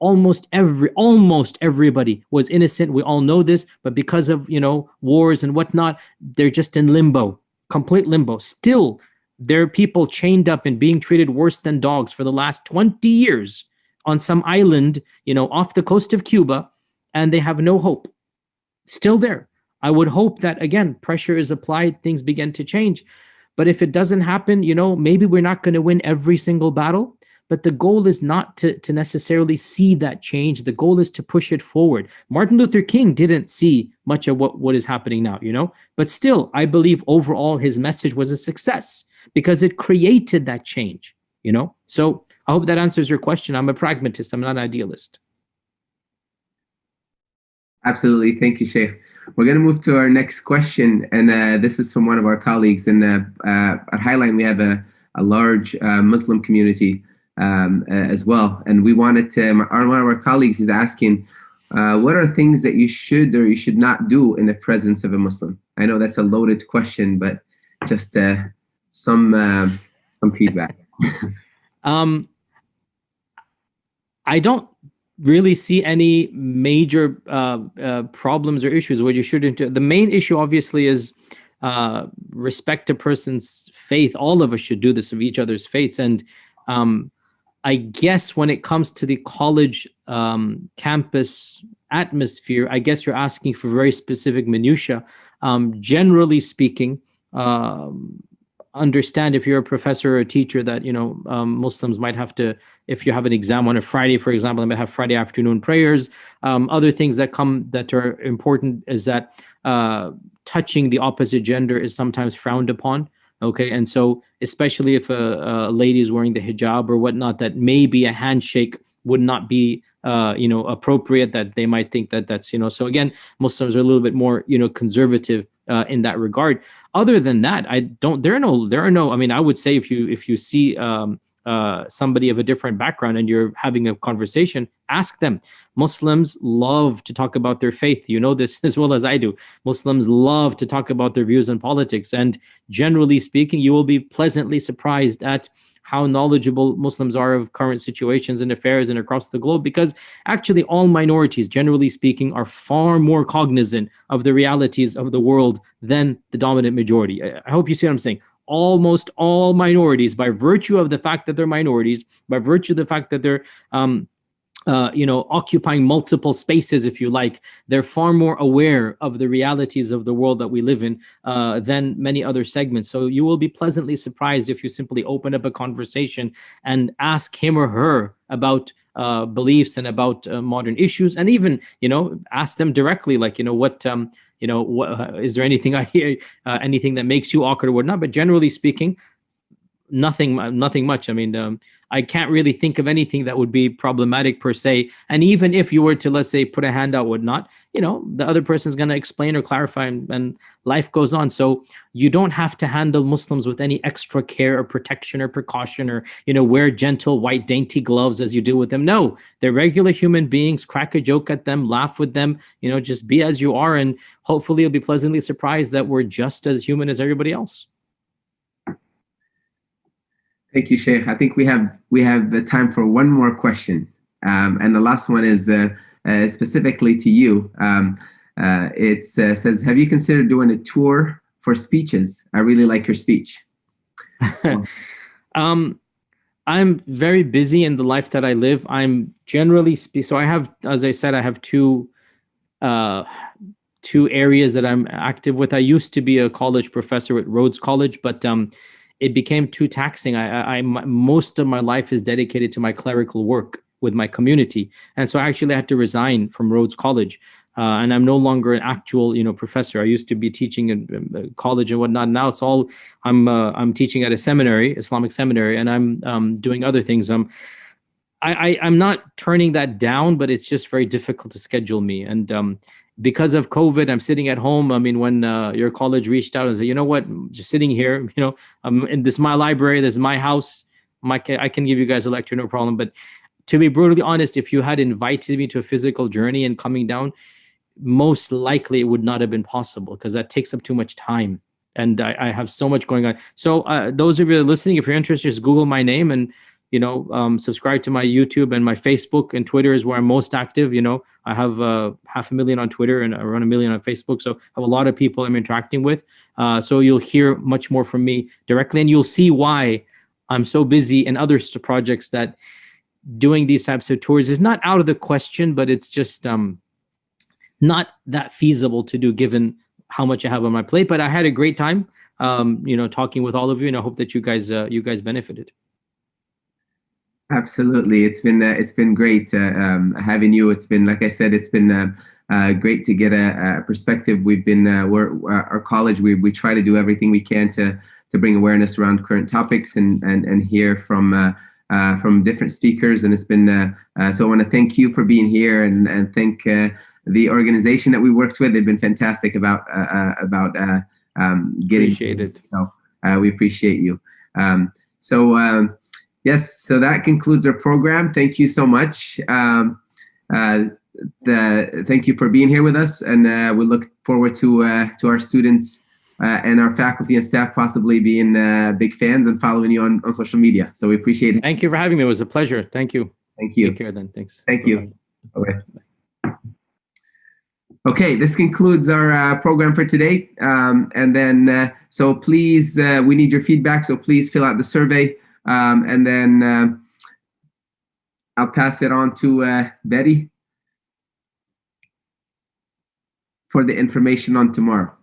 Almost every almost everybody was innocent. We all know this, but because of, you know, wars and whatnot, they're just in limbo, complete limbo. Still, there are people chained up and being treated worse than dogs for the last 20 years on some island, you know, off the coast of Cuba, and they have no hope. Still there. I would hope that, again, pressure is applied, things begin to change. But if it doesn't happen, you know, maybe we're not going to win every single battle. But the goal is not to, to necessarily see that change. The goal is to push it forward. Martin Luther King didn't see much of what, what is happening now, you know? But still, I believe overall his message was a success because it created that change, you know? So I hope that answers your question. I'm a pragmatist, I'm not an idealist. Absolutely. Thank you, Sheikh. We're going to move to our next question. And uh, this is from one of our colleagues. And uh, uh, at Highline, we have a, a large uh, Muslim community um, uh, as well. And we wanted to, our, one of our colleagues is asking, uh, what are things that you should or you should not do in the presence of a Muslim? I know that's a loaded question, but just some some feedback. (laughs) um, I don't really see any major uh, uh, problems or issues where you shouldn't. The main issue, obviously, is uh, respect a person's faith. All of us should do this of each other's faiths. And um, I guess when it comes to the college um, campus atmosphere, I guess you're asking for very specific minutia. Um, generally speaking, um, understand if you're a professor or a teacher that you know um, Muslims might have to if you have an exam on a Friday for example they might have Friday afternoon prayers. Um, other things that come that are important is that uh, touching the opposite gender is sometimes frowned upon okay? And so especially if a, a lady is wearing the hijab or whatnot that maybe a handshake would not be uh, you know appropriate that they might think that that's you know so again Muslims are a little bit more you know conservative uh, in that regard. Other than that, I don't. There are no. There are no. I mean, I would say if you if you see um, uh, somebody of a different background and you're having a conversation, ask them. Muslims love to talk about their faith. You know this (laughs) as well as I do. Muslims love to talk about their views on politics, and generally speaking, you will be pleasantly surprised at how knowledgeable Muslims are of current situations and affairs and across the globe because actually all minorities, generally speaking, are far more cognizant of the realities of the world than the dominant majority. I hope you see what I'm saying. Almost all minorities, by virtue of the fact that they're minorities, by virtue of the fact that they're um, uh, you know, occupying multiple spaces, if you like, they're far more aware of the realities of the world that we live in uh, than many other segments. So you will be pleasantly surprised if you simply open up a conversation and ask him or her about uh, beliefs and about uh, modern issues, and even you know, ask them directly, like you know, what um, you know, what is there anything I hear, uh, anything that makes you awkward or whatnot? But generally speaking, nothing nothing much. I mean um, i can't really think of anything that would be problematic per se. And even if you were to let's say put a hand out whatnot you know the other person's going to explain or clarify and, and, life goes on. So you don't have to handle muslims with any extra care or protection or precaution or you know wear gentle white dainty gloves as you do with them. No they're regular human beings. Crack a joke at them laugh with them you know just be as you are. And hopefully you'll be pleasantly surprised that we're just as human as everybody else Thank you, Sheikh. I think we have we have the time for one more question, um, and the last one is uh, uh, specifically to you. Um, uh, it uh, says, "Have you considered doing a tour for speeches? I really like your speech." (laughs) Um, I'm very busy in the life that I live. I'm generally so I have, as I said, I have two uh, two areas that I'm active with. I used to be a college professor at Rhodes College, but um, it became too taxing. I, I, most of my life is dedicated to my clerical work with my community, and so I actually had to resign from Rhodes College. Uh, and I'm no longer an actual, you know, professor. I used to be teaching in college and whatnot. Now it's all I'm uh, I'm teaching at a seminary, Islamic seminary, and I'm um, doing other things. Um, I, I I'm not turning that down, but it's just very difficult to schedule me. And um, because of COVID, I'm sitting at home. I mean, when uh, your college reached out and said, you know what, just sitting here, (laughs) you know, in this my library, this is my house. Mike, I can give you guys a lecture, no problem. But to be brutally honest, if you had invited me to a physical journey and coming down, most likely it would not have been possible because that takes up too much time. And I, I have so much going on. So uh, those of you listening, if you're interested, just Google my name and you know um, subscribe to my YouTube and my Facebook and Twitter is where I'm most active. You know, I have uh, half a million on Twitter and around a million on Facebook, so I have a lot of people I'm interacting with. Uh, so you'll hear much more from me directly, and you'll see why I'm so busy in other projects that doing these types of tours is not out of the question, but it's just um, not that feasible to do given how much I have on my plate. But I had a great time, um, you know, talking with all of you, and I hope that you guys uh, you guys benefited. Absolutely, it's been uh, it's been great uh, um, having you. It's been like I said, it's been uh, uh great to get a, a perspective. We've been uh, we're uh, our college. We we try to do everything we can to to bring awareness around current topics and and and hear from. from different speakers, and it's been so. I want to thank you for being here, and and thank the organization that we worked with. They've been fantastic about about um, getting. it. So we appreciate you. Um, so. Yes, so that concludes our program. Thank you so much. Um, uh, the, thank you for being here with us, and uh, we look forward to uh, to our students uh, and our faculty and staff possibly being uh, big fans and following you on, on social media. So we appreciate it. Thank you for having me. It was a pleasure. Thank you. Thank you. Take care then. Thanks. Thank you. Okay. Okay, this concludes our uh, program for today. Um, and then, uh, so please, uh, we need your feedback. So please fill out the survey. Um, and then uh, I'll pass it on to uh, Betty for the information on tomorrow.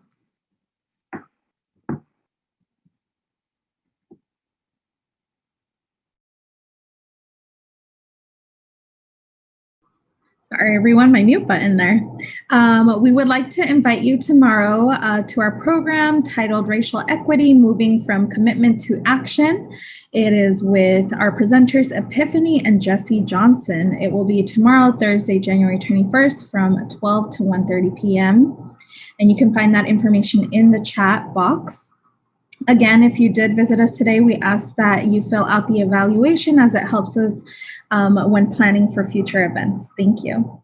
Sorry, everyone, my mute button there. Um, we would like to invite you tomorrow uh, to our program titled Racial Equity, Moving from Commitment to Action. It is with our presenters, Epiphany and Jesse Johnson. It will be tomorrow, Thursday, January 21st from 12 to 1.30 p.m. And you can find that information in the chat box. Again, if you did visit us today, we ask that you fill out the evaluation as it helps us um, when planning for future events. Thank you.